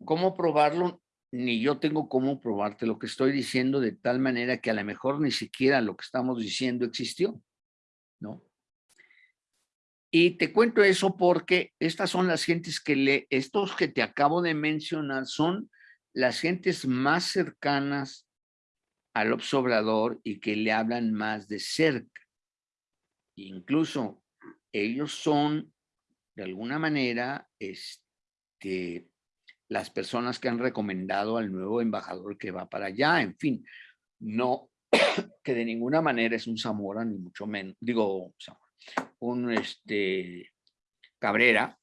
cómo probarlo, ni yo tengo cómo probarte lo que estoy diciendo de tal manera que a lo mejor ni siquiera lo que estamos diciendo existió, ¿no? Y te cuento eso porque estas son las gentes que le, estos que te acabo de mencionar son las gentes más cercanas al observador y que le hablan más de cerca. Incluso ellos son, de alguna manera, este, las personas que han recomendado al nuevo embajador que va para allá. En fin, no que de ninguna manera es un Zamora, ni mucho menos, digo, Zamora un este, Cabrera,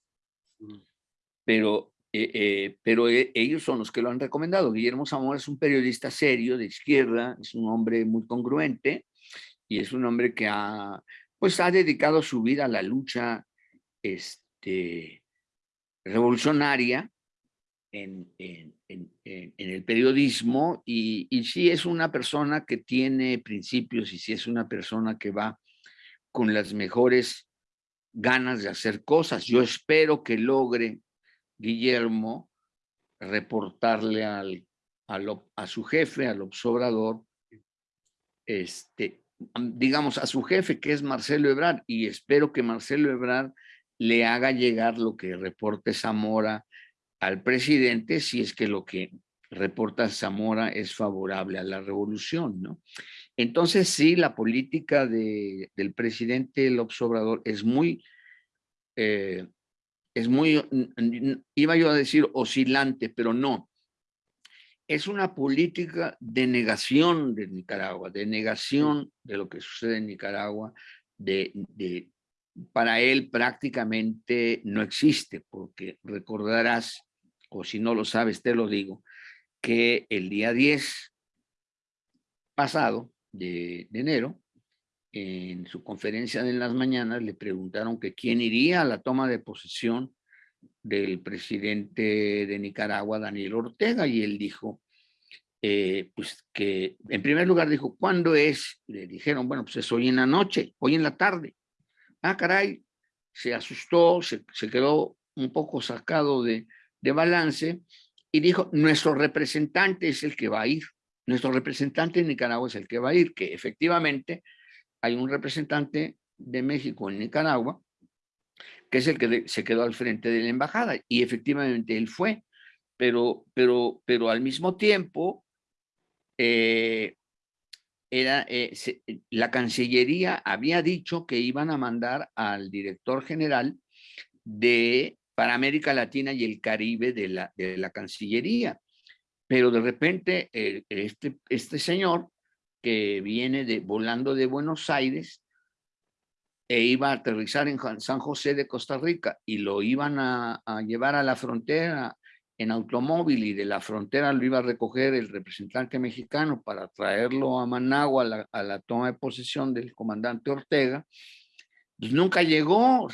pero, eh, eh, pero e, ellos son los que lo han recomendado. Guillermo Zamora es un periodista serio de izquierda, es un hombre muy congruente y es un hombre que ha, pues ha dedicado su vida a la lucha este, revolucionaria en, en, en, el periodismo y, y sí es una persona que tiene principios y sí es una persona que va con las mejores ganas de hacer cosas. Yo espero que logre Guillermo reportarle a su jefe, al observador, este, digamos, a su jefe, que es Marcelo Ebrard, y espero que Marcelo Ebrard le haga llegar lo que reporte Zamora al presidente, si es que lo que reporta Zamora es favorable a la revolución, ¿no? Entonces sí, la política de, del presidente López Obrador es muy, eh, es muy, iba yo a decir oscilante, pero no. Es una política de negación de Nicaragua, de negación de lo que sucede en Nicaragua, de, de para él prácticamente no existe, porque recordarás, o si no lo sabes, te lo digo, que el día 10 pasado, de, enero, en su conferencia de las mañanas le preguntaron que quién iría a la toma de posesión del presidente de Nicaragua, Daniel Ortega, y él dijo, eh, pues que en primer lugar dijo, ¿cuándo es? Le dijeron, bueno, pues es hoy en la noche, hoy en la tarde. Ah, caray, se asustó, se, quedó un poco sacado de, de balance y dijo, nuestro representante es el que va a ir. Nuestro representante en Nicaragua es el que va a ir, que efectivamente hay un representante de México en Nicaragua, que es el que se quedó al frente de la embajada, y efectivamente él fue, pero, pero, pero al mismo tiempo, eh, era, eh, la Cancillería había dicho que iban a mandar al director general de, para América Latina y el Caribe de la, de la Cancillería. Pero de repente eh, este, este señor que viene volando de Buenos Aires e iba a aterrizar en San José de Costa Rica y lo iban a, llevar a la frontera en automóvil y de la frontera lo iba a recoger el representante mexicano para traerlo a Managua a la, a la toma de posesión del comandante Ortega, pues nunca llegó,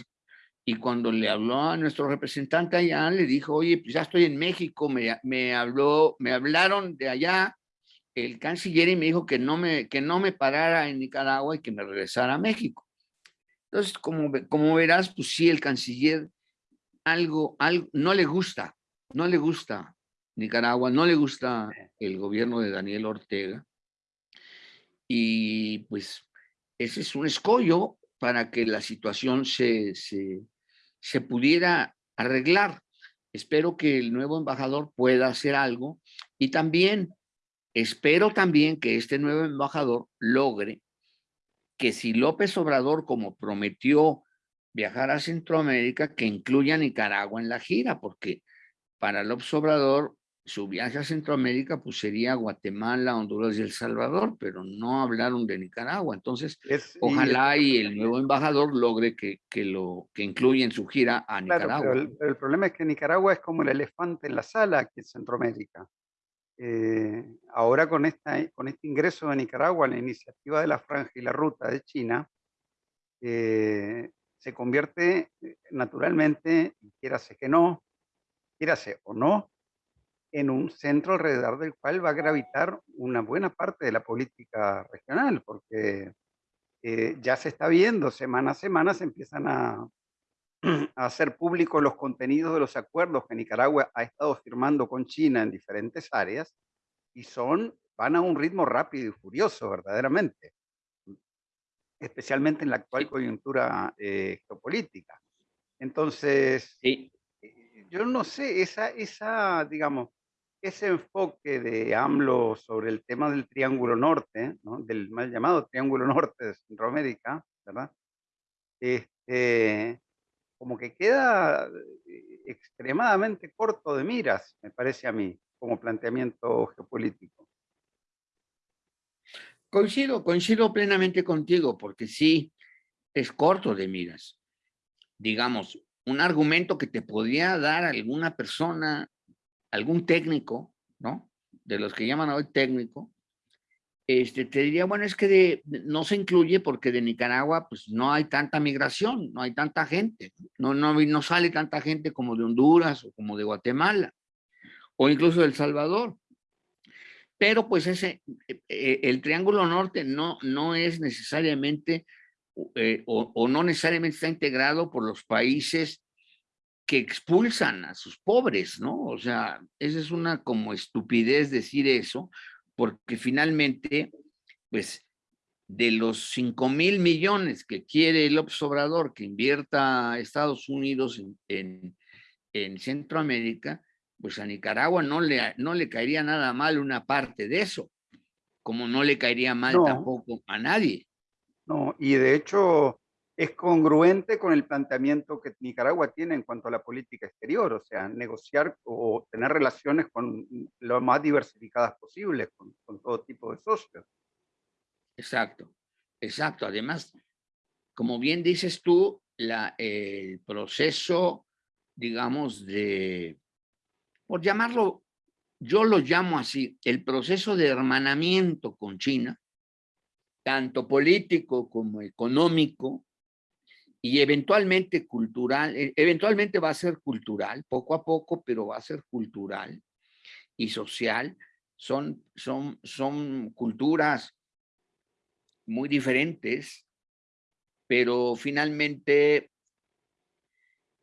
y cuando le habló a nuestro representante allá, le dijo, oye, pues ya estoy en México, me, me, habló, me hablaron de allá el canciller y me dijo que no me, que no me parara en Nicaragua y que me regresara a México. Entonces, como, como verás, pues sí, el canciller algo, algo, no le gusta, no le gusta Nicaragua, no le gusta el gobierno de Daniel Ortega. Y pues ese es un escollo para que la situación se, se, se pudiera arreglar. Espero que el nuevo embajador pueda hacer algo y también espero también que este nuevo embajador logre que si López Obrador, como prometió viajar a Centroamérica, que incluya a Nicaragua en la gira, porque para López Obrador su viaje a Centroamérica pues sería Guatemala, Honduras y El Salvador, pero no hablaron de Nicaragua. Entonces, ojalá y, el nuevo embajador logre que, que, lo, que incluya en su gira a Nicaragua. el, el, problema es que Nicaragua es como el elefante en la sala aquí en Centroamérica. Eh, ahora con, esta, con este ingreso de Nicaragua a la iniciativa de la Franja y la Ruta de China, eh, se convierte eh, naturalmente, quiérase que no, quiérase o no, en un centro alrededor del cual va a gravitar una buena parte de la política regional, porque ya se está viendo, semana a semana se empiezan a, a hacer públicos los contenidos de los acuerdos que Nicaragua ha estado firmando con China en diferentes áreas y son, van a un ritmo rápido y furioso verdaderamente, especialmente en la actual coyuntura eh, geopolítica. Entonces, eh, yo no sé, esa, esa, digamos, ese enfoque de AMLO sobre el tema del Triángulo Norte, ¿no? del mal llamado Triángulo Norte de Centroamérica, ¿verdad? Este, como que queda eh, extremadamente corto de miras, me parece a mí, como planteamiento geopolítico. Coincido, coincido plenamente contigo, porque sí, es corto de miras. Digamos, un argumento que te podría dar alguna persona, algún técnico, ¿no? De los que llaman hoy técnico, este, te diría, bueno, es que no se incluye porque de Nicaragua pues no hay tanta migración, no hay tanta gente, no, no, no sale tanta gente como de Honduras o como de Guatemala o incluso de El Salvador. Pero pues ese, eh, eh, el Triángulo Norte no, no es necesariamente eh, o, o no necesariamente está integrado por los países que expulsan a sus pobres, ¿no? O sea, esa es una como estupidez decir eso, porque finalmente, pues, de los 5 mil millones que quiere el Obrador que invierta Estados Unidos en, en, Centroamérica, pues a Nicaragua no le, no le caería nada mal una parte de eso, como no le caería mal tampoco a nadie. No, y de hecho es congruente con el planteamiento que Nicaragua tiene en cuanto a la política exterior, o sea, negociar o tener relaciones con lo más diversificadas posibles, con, todo tipo de socios. Exacto, exacto. Además, como bien dices tú, el proceso, digamos, de, por llamarlo, yo lo llamo así, el proceso de hermanamiento con China, tanto político como económico, y eventualmente cultural, e, eventualmente va a ser cultural, poco a poco, pero va a ser cultural y social. Son, son, son culturas muy diferentes, pero finalmente,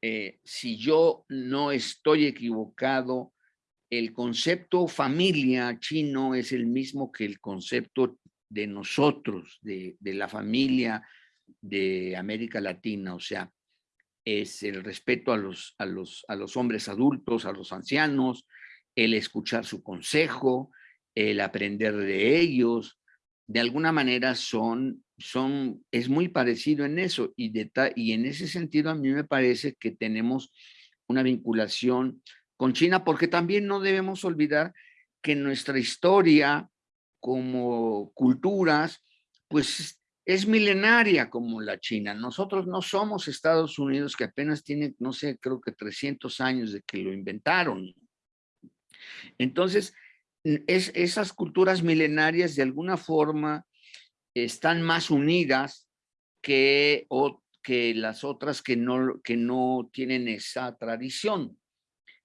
eh, si yo no estoy equivocado, el concepto familia chino es el mismo que el concepto de nosotros, de, de la familia de América Latina, o sea, es el respeto a los, a los, a los hombres adultos, a los ancianos, el escuchar su consejo, el aprender de ellos, de alguna manera son, son, es muy parecido en eso y, de, y en ese sentido a mí me parece que tenemos una vinculación con China porque también no debemos olvidar que nuestra historia como culturas pues es milenaria como la China. Nosotros no somos Estados Unidos que apenas tiene, no sé, creo que 300 años de que lo inventaron. Entonces, es, esas culturas milenarias de alguna forma están más unidas que, que las otras que no, que no tienen esa tradición.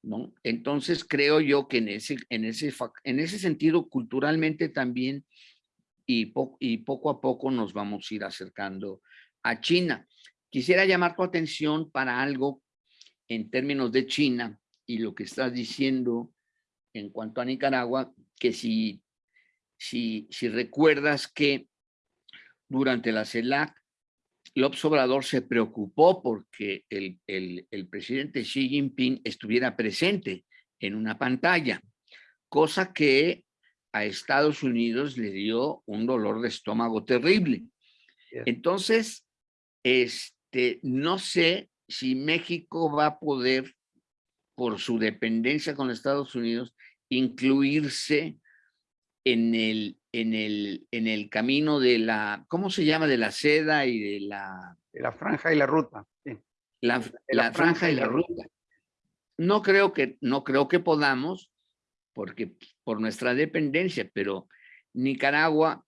¿no? Entonces creo yo que en ese, en, ese, en ese sentido culturalmente también y, poco a poco nos vamos a ir acercando a China. Quisiera llamar tu atención para algo en términos de China y lo que estás diciendo en cuanto a Nicaragua, que si, si, si recuerdas que durante la CELAC, López Obrador se preocupó porque el, el, presidente Xi Jinping estuviera presente en una pantalla, cosa que a Estados Unidos le dio un dolor de estómago terrible. Entonces, este, no sé si México va a poder, por su dependencia con Estados Unidos, incluirse en el, en el, en el camino de la, ¿cómo se llama? De la seda y de la... De la franja y la ruta. La, la, franja, y la, ruta. No creo que, no creo que podamos, porque por nuestra dependencia, pero Nicaragua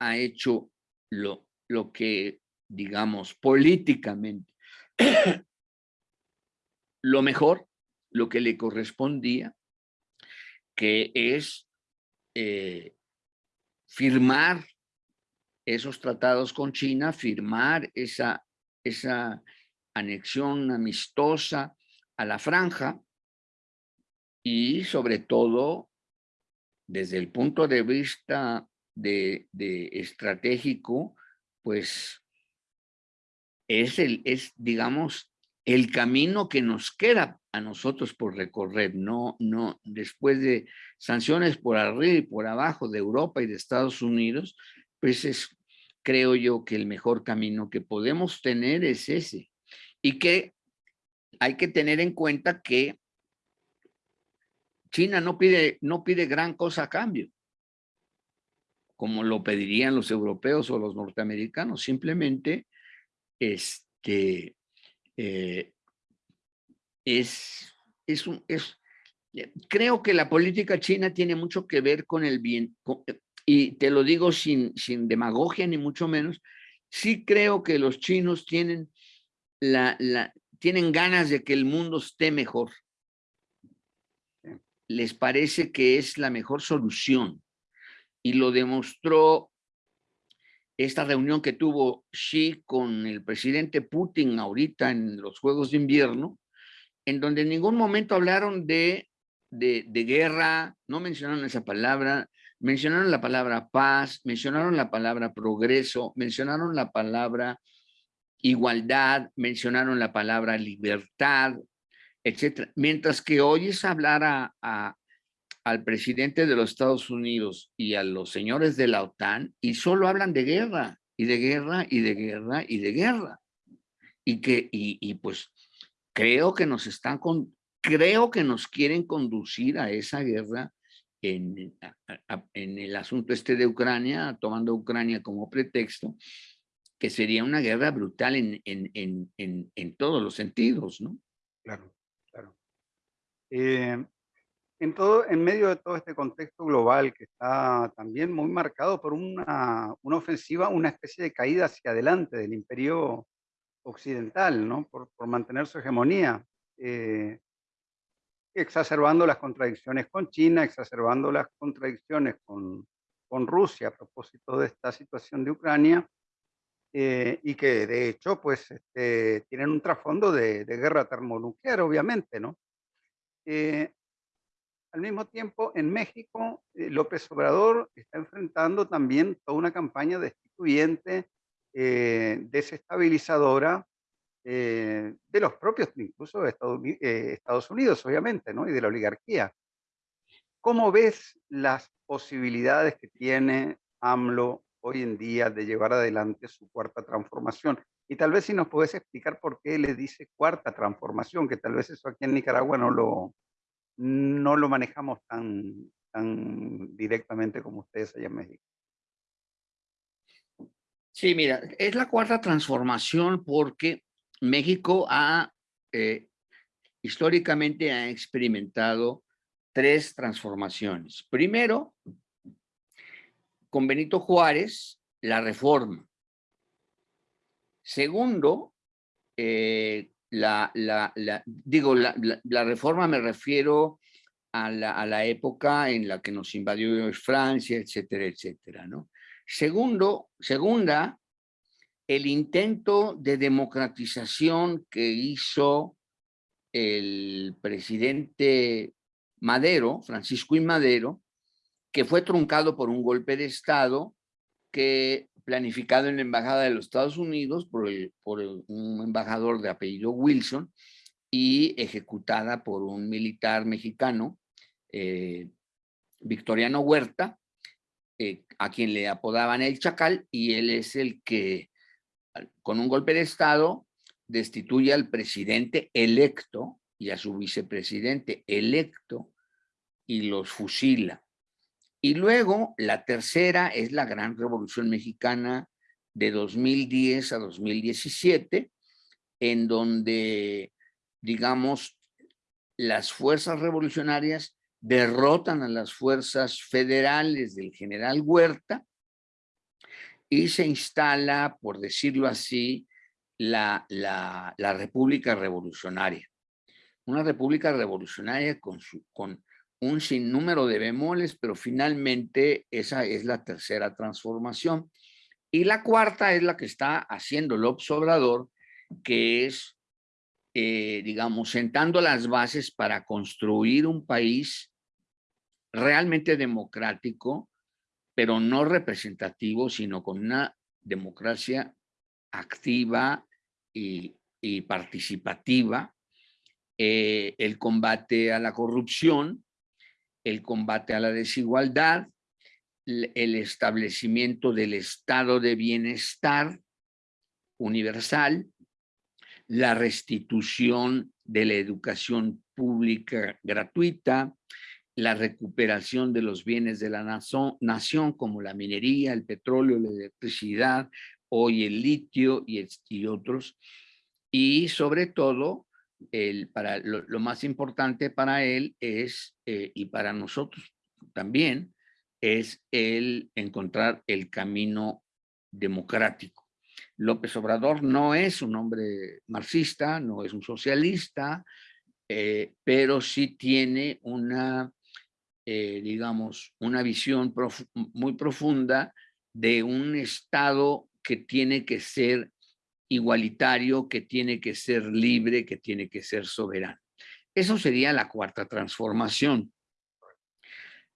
ha hecho lo, lo que, digamos, políticamente, lo mejor, lo que le correspondía, que es eh, firmar esos tratados con China, firmar esa, esa anexión amistosa a la franja y sobre todo desde el punto de vista de, estratégico, pues es, el, es, digamos, el camino que nos queda a nosotros por recorrer, no, no, después de sanciones por arriba y por abajo de Europa y de Estados Unidos, pues es, creo yo que el mejor camino que podemos tener es ese. Y que hay que tener en cuenta que China no pide, no pide gran cosa a cambio, como lo pedirían los europeos o los norteamericanos, simplemente este, eh, es, es, un, es, creo que la política china tiene mucho que ver con el bien, y te lo digo sin, sin demagogia ni mucho menos, sí creo que los chinos tienen, la, la, tienen ganas de que el mundo esté mejor. Les parece que es la mejor solución. Y lo demostró esta reunión que tuvo Xi con el presidente Putin ahorita en los Juegos de Invierno, en donde en ningún momento hablaron de, de, guerra, no mencionaron esa palabra, mencionaron la palabra paz, mencionaron la palabra progreso, mencionaron la palabra igualdad, mencionaron la palabra libertad, etcétera. Mientras que oyes hablar a, al presidente de los Estados Unidos y a los señores de la OTAN y solo hablan de guerra y de guerra y de guerra y de guerra. Y que, y, pues creo que nos están con, creo que nos quieren conducir a esa guerra en, en el asunto este de Ucrania, tomando Ucrania como pretexto, que sería una guerra brutal en, en, en, todos los sentidos, ¿no? Claro. Eh, en, todo, en medio de todo este contexto global que está también muy marcado por una, una ofensiva, una especie de caída hacia adelante del imperio occidental, ¿no? por, por mantener su hegemonía, eh, exacerbando las contradicciones con China, exacerbando las contradicciones con, con Rusia a propósito de esta situación de Ucrania, eh, y que de hecho pues este, tienen un trasfondo de, de, guerra termonuclear, obviamente, ¿no? Eh, al mismo tiempo, en México, eh, López Obrador está enfrentando también toda una campaña destituyente, eh, desestabilizadora eh, de los propios, incluso de Estados, Unidos, obviamente, ¿no? y de la oligarquía. ¿Cómo ves las posibilidades que tiene AMLO hoy en día de llevar adelante su cuarta transformación? Y tal vez si nos puedes explicar por qué le dice cuarta transformación, que tal vez eso aquí en Nicaragua no lo, no lo manejamos tan, tan directamente como ustedes allá en México. Sí, mira, es la cuarta transformación porque México ha, eh, históricamente ha experimentado tres transformaciones. Primero, con Benito Juárez, la reforma. Segundo, eh, la, digo, la, reforma me refiero a la, época en la que nos invadió Francia, etcétera, etcétera, ¿no? Segundo, segunda, el intento de democratización que hizo el presidente Madero, Francisco y Madero, que fue truncado por un golpe de Estado que planificado en la Embajada de los Estados Unidos por, un embajador de apellido Wilson y ejecutada por un militar mexicano, eh, Victoriano Huerta, eh, a quien le apodaban el Chacal, y él es el que, con un golpe de Estado, destituye al presidente electo y a su vicepresidente electo y los fusila. Y luego la tercera es la gran revolución mexicana de 2010 a 2017, en donde, digamos, las fuerzas revolucionarias derrotan a las fuerzas federales del general Huerta y se instala, por decirlo así, la, la, la República Revolucionaria. Una República Revolucionaria con, su, con un sinnúmero de bemoles, pero finalmente esa es la tercera transformación. Y la cuarta es la que está haciendo López Obrador, que es, eh, digamos, sentando las bases para construir un país realmente democrático, pero no representativo, sino con una democracia activa y, participativa, eh, el combate a la corrupción, el combate a la desigualdad, el establecimiento del estado de bienestar universal, la restitución de la educación pública gratuita, la recuperación de los bienes de la nación, como la minería, el petróleo, la electricidad, hoy el litio y, otros, y sobre todo el, para, lo, más importante para él es, eh, y para nosotros también, es el encontrar el camino democrático. López Obrador no es un hombre marxista, no es un socialista, eh, pero sí tiene una, eh, digamos, una visión muy profunda de un Estado que tiene que ser igualitario, que tiene que ser libre, que tiene que ser soberano. Eso sería la cuarta transformación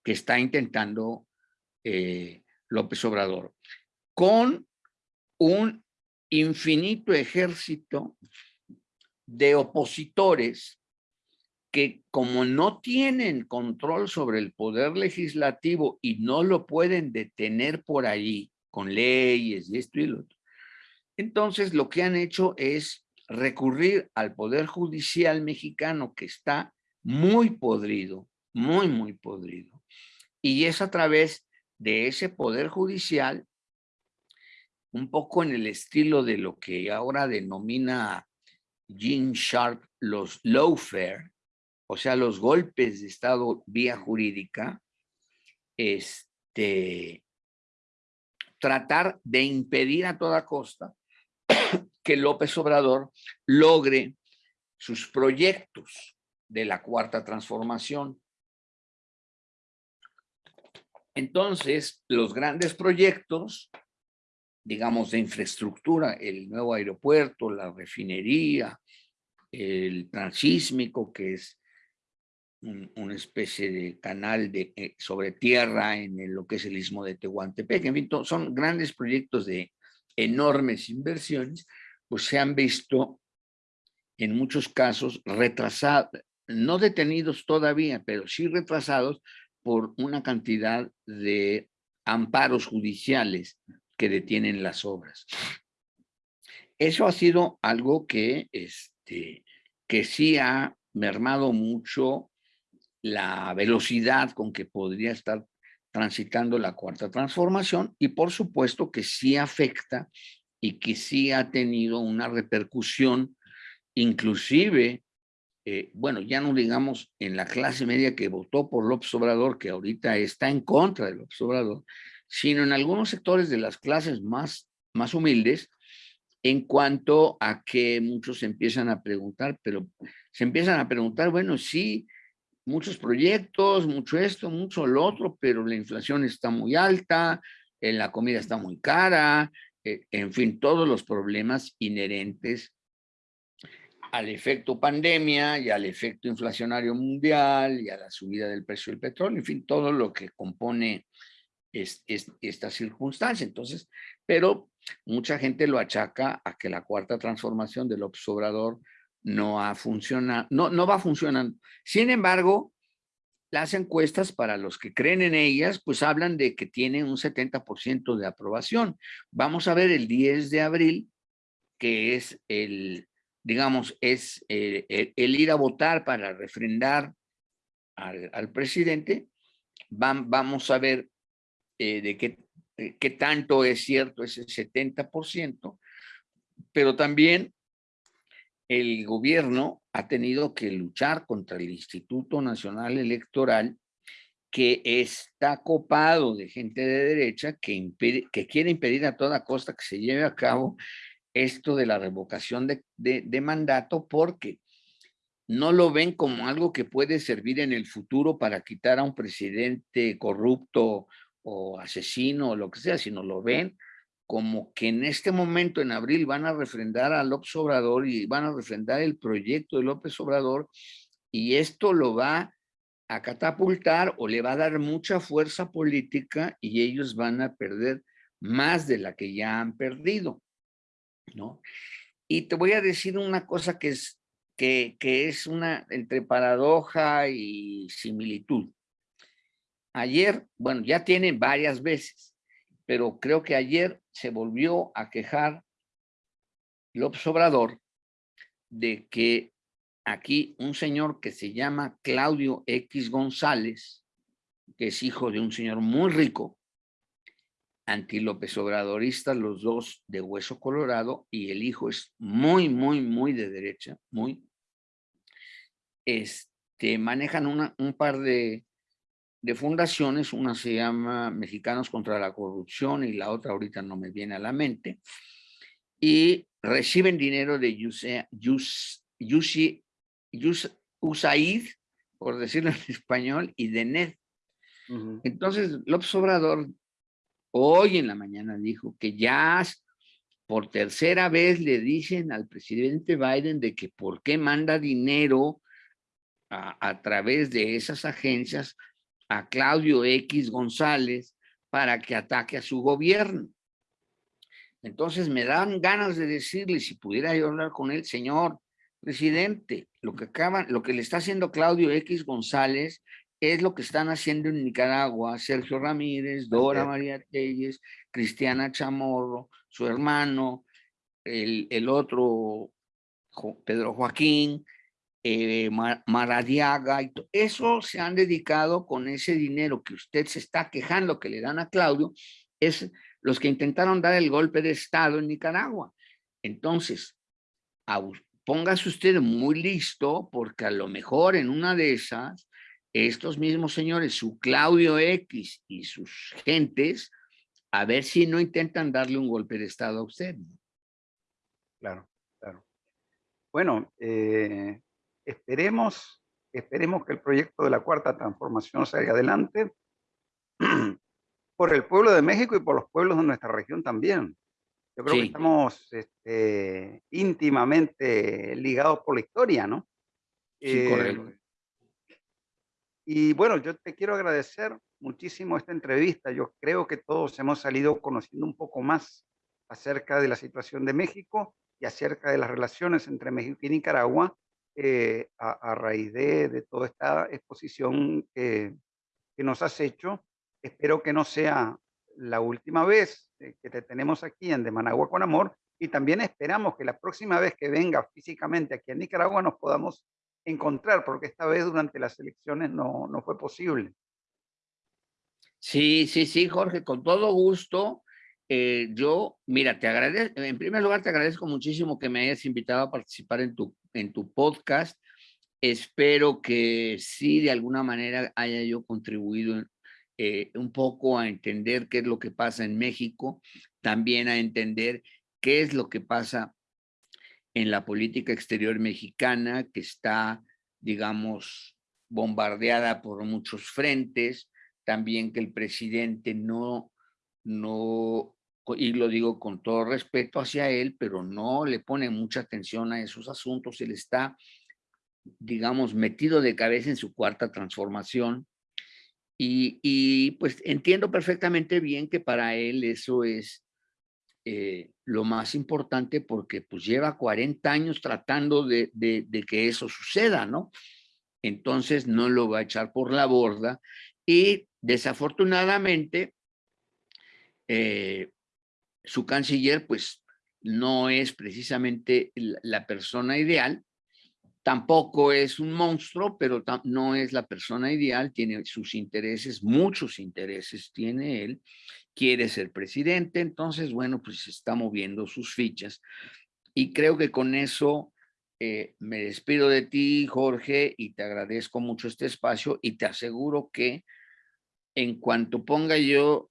que está intentando eh, López Obrador, con un infinito ejército de opositores que como no tienen control sobre el poder legislativo y no lo pueden detener por allí con leyes y esto y lo otro, entonces, lo que han hecho es recurrir al Poder Judicial mexicano que está muy podrido, muy, muy podrido. Y es a través de ese Poder Judicial, un poco en el estilo de lo que ahora denomina Gene Sharp los lawfare, o sea, los golpes de Estado vía jurídica, este, tratar de impedir a toda costa que López Obrador logre sus proyectos de la cuarta transformación. Entonces, los grandes proyectos, digamos, de infraestructura, el nuevo aeropuerto, la refinería, el transísmico, que es una especie de canal de, eh, sobre tierra en lo que es el istmo de Tehuantepec, en fin, son grandes proyectos de enormes inversiones, pues se han visto en muchos casos retrasados, no detenidos todavía, pero sí retrasados por una cantidad de amparos judiciales que detienen las obras. Eso ha sido algo que, este, que sí ha mermado mucho la velocidad con que podría estar transitando la cuarta transformación y por supuesto que sí afecta y que sí ha tenido una repercusión inclusive, eh, bueno, ya no digamos en la clase media que votó por López Obrador, que ahorita está en contra de López Obrador, sino en algunos sectores de las clases más, más humildes, en cuanto a que muchos empiezan a preguntar, pero se empiezan a preguntar, bueno, sí, muchos proyectos, mucho esto, mucho lo otro, pero la inflación está muy alta, eh, la comida está muy cara, eh, en fin, todos los problemas inherentes al efecto pandemia y al efecto inflacionario mundial y a la subida del precio del petróleo, en fin, todo lo que compone es, esta circunstancia. Entonces, pero mucha gente lo achaca a que la cuarta transformación del obsobrador no ha funcionado, no, no va funcionando. Sin embargo, las encuestas para los que creen en ellas, pues hablan de que tienen un 70% de aprobación. Vamos a ver el 10 de abril, que es el, digamos, es eh, el, ir a votar para refrendar al, presidente. vamos a ver eh, de qué, qué tanto es cierto ese 70%, pero también el gobierno ha tenido que luchar contra el Instituto Nacional Electoral que está copado de gente de derecha que, quiere impedir a toda costa que se lleve a cabo esto de la revocación de, de, mandato porque no lo ven como algo que puede servir en el futuro para quitar a un presidente corrupto o asesino o lo que sea, sino lo ven como que en este momento, en abril, van a refrendar a López Obrador y van a refrendar el proyecto de López Obrador y esto lo va a catapultar o le va a dar mucha fuerza política y ellos van a perder más de la que ya han perdido, ¿no? Y te voy a decir una cosa que es, que, es una entre paradoja y similitud. Ayer, bueno, ya tienen varias veces, pero creo que ayer se volvió a quejar López Obrador de que aquí un señor que se llama Claudio X González, que es hijo de un señor muy rico, anti-López Obradorista, los dos de hueso colorado, y el hijo es muy, muy, muy de derecha, muy. Este, manejan un par de de fundaciones, una se llama Mexicanos contra la Corrupción y la otra ahorita no me viene a la mente, y reciben dinero de USAID, por decirlo en español, y de NED. Entonces, López Obrador hoy en la mañana dijo que ya por tercera vez le dicen al presidente Biden de que por qué manda dinero a, a través de esas agencias a Claudio X González para que ataque a su gobierno. Entonces me dan ganas de decirle, si pudiera yo hablar con él, señor presidente, lo que, acaba, lo que le está haciendo Claudio X González es lo que están haciendo en Nicaragua Sergio Ramírez, Dora María Telles, Cristiana Chamorro, su hermano, el, el otro Pedro Joaquín, eh, Maradiaga, y eso se han dedicado con ese dinero que usted se está quejando que le dan a Claudio, es los que intentaron dar el golpe de Estado en Nicaragua. Entonces, póngase usted muy listo, porque a lo mejor en una de esas, estos mismos señores, su Claudio X y sus gentes, a ver si no intentan darle un golpe de Estado a usted. Claro, claro. Bueno, eh, Esperemos, esperemos que el proyecto de la cuarta transformación salga adelante por el pueblo de México y por los pueblos de nuestra región también. Yo creo que estamos este, íntimamente ligados por la historia, ¿no? Sí, correcto. Eh, y bueno, yo te quiero agradecer muchísimo esta entrevista. Yo creo que todos hemos salido conociendo un poco más acerca de la situación de México y acerca de las relaciones entre México y Nicaragua eh, a, raíz de, toda esta exposición que, nos has hecho. Espero que no sea la última vez eh, que te tenemos aquí en De Managua con Amor y también esperamos que la próxima vez que venga físicamente aquí en Nicaragua nos podamos encontrar, porque esta vez durante las elecciones no, no fue posible. Sí, sí, sí, Jorge, con todo gusto. Eh, yo, mira, te agradezco, en primer lugar te agradezco muchísimo que me hayas invitado a participar en tu en tu podcast. Espero que sí, de alguna manera haya yo contribuido eh, un poco a entender qué es lo que pasa en México, también a entender qué es lo que pasa en la política exterior mexicana, que está, digamos, bombardeada por muchos frentes, también que el presidente no, no y lo digo con todo respeto hacia él, pero no le pone mucha atención a esos asuntos, él está, digamos, metido de cabeza en su cuarta transformación Y, pues entiendo perfectamente bien que para él eso es eh, lo más importante porque pues lleva 40 años tratando de, que eso suceda, ¿no? Entonces no lo va a echar por la borda y desafortunadamente eh, su canciller pues no es precisamente la persona ideal Tampoco es un monstruo, pero no es la persona ideal, tiene sus intereses, muchos intereses tiene él, quiere ser presidente, entonces, bueno, pues está moviendo sus fichas. Y creo que con eso eh, me despido de ti, Jorge, y te agradezco mucho este espacio y te aseguro que en cuanto ponga yo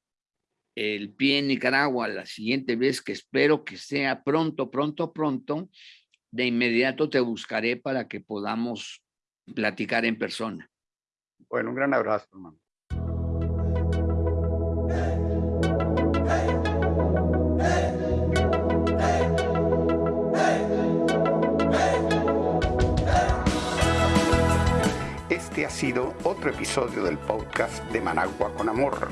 el pie en Nicaragua la siguiente vez, que espero que sea pronto, pronto, pronto, de inmediato te buscaré para que podamos platicar en persona. Bueno, un gran abrazo, hermano. Este ha sido otro episodio del podcast de Managua con Amor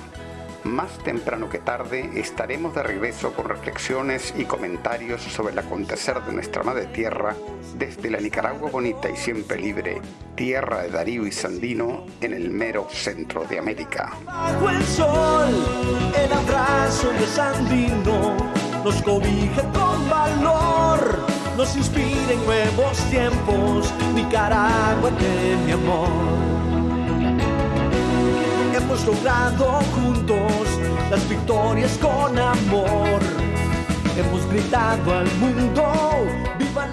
más temprano que tarde estaremos de regreso con reflexiones y comentarios sobre el acontecer de nuestra madre tierra desde la Nicaragua bonita y siempre libre, tierra de Darío y Sandino en el mero centro de América. Hemos logrado juntos las victorias con amor. Hemos gritado al mundo, viva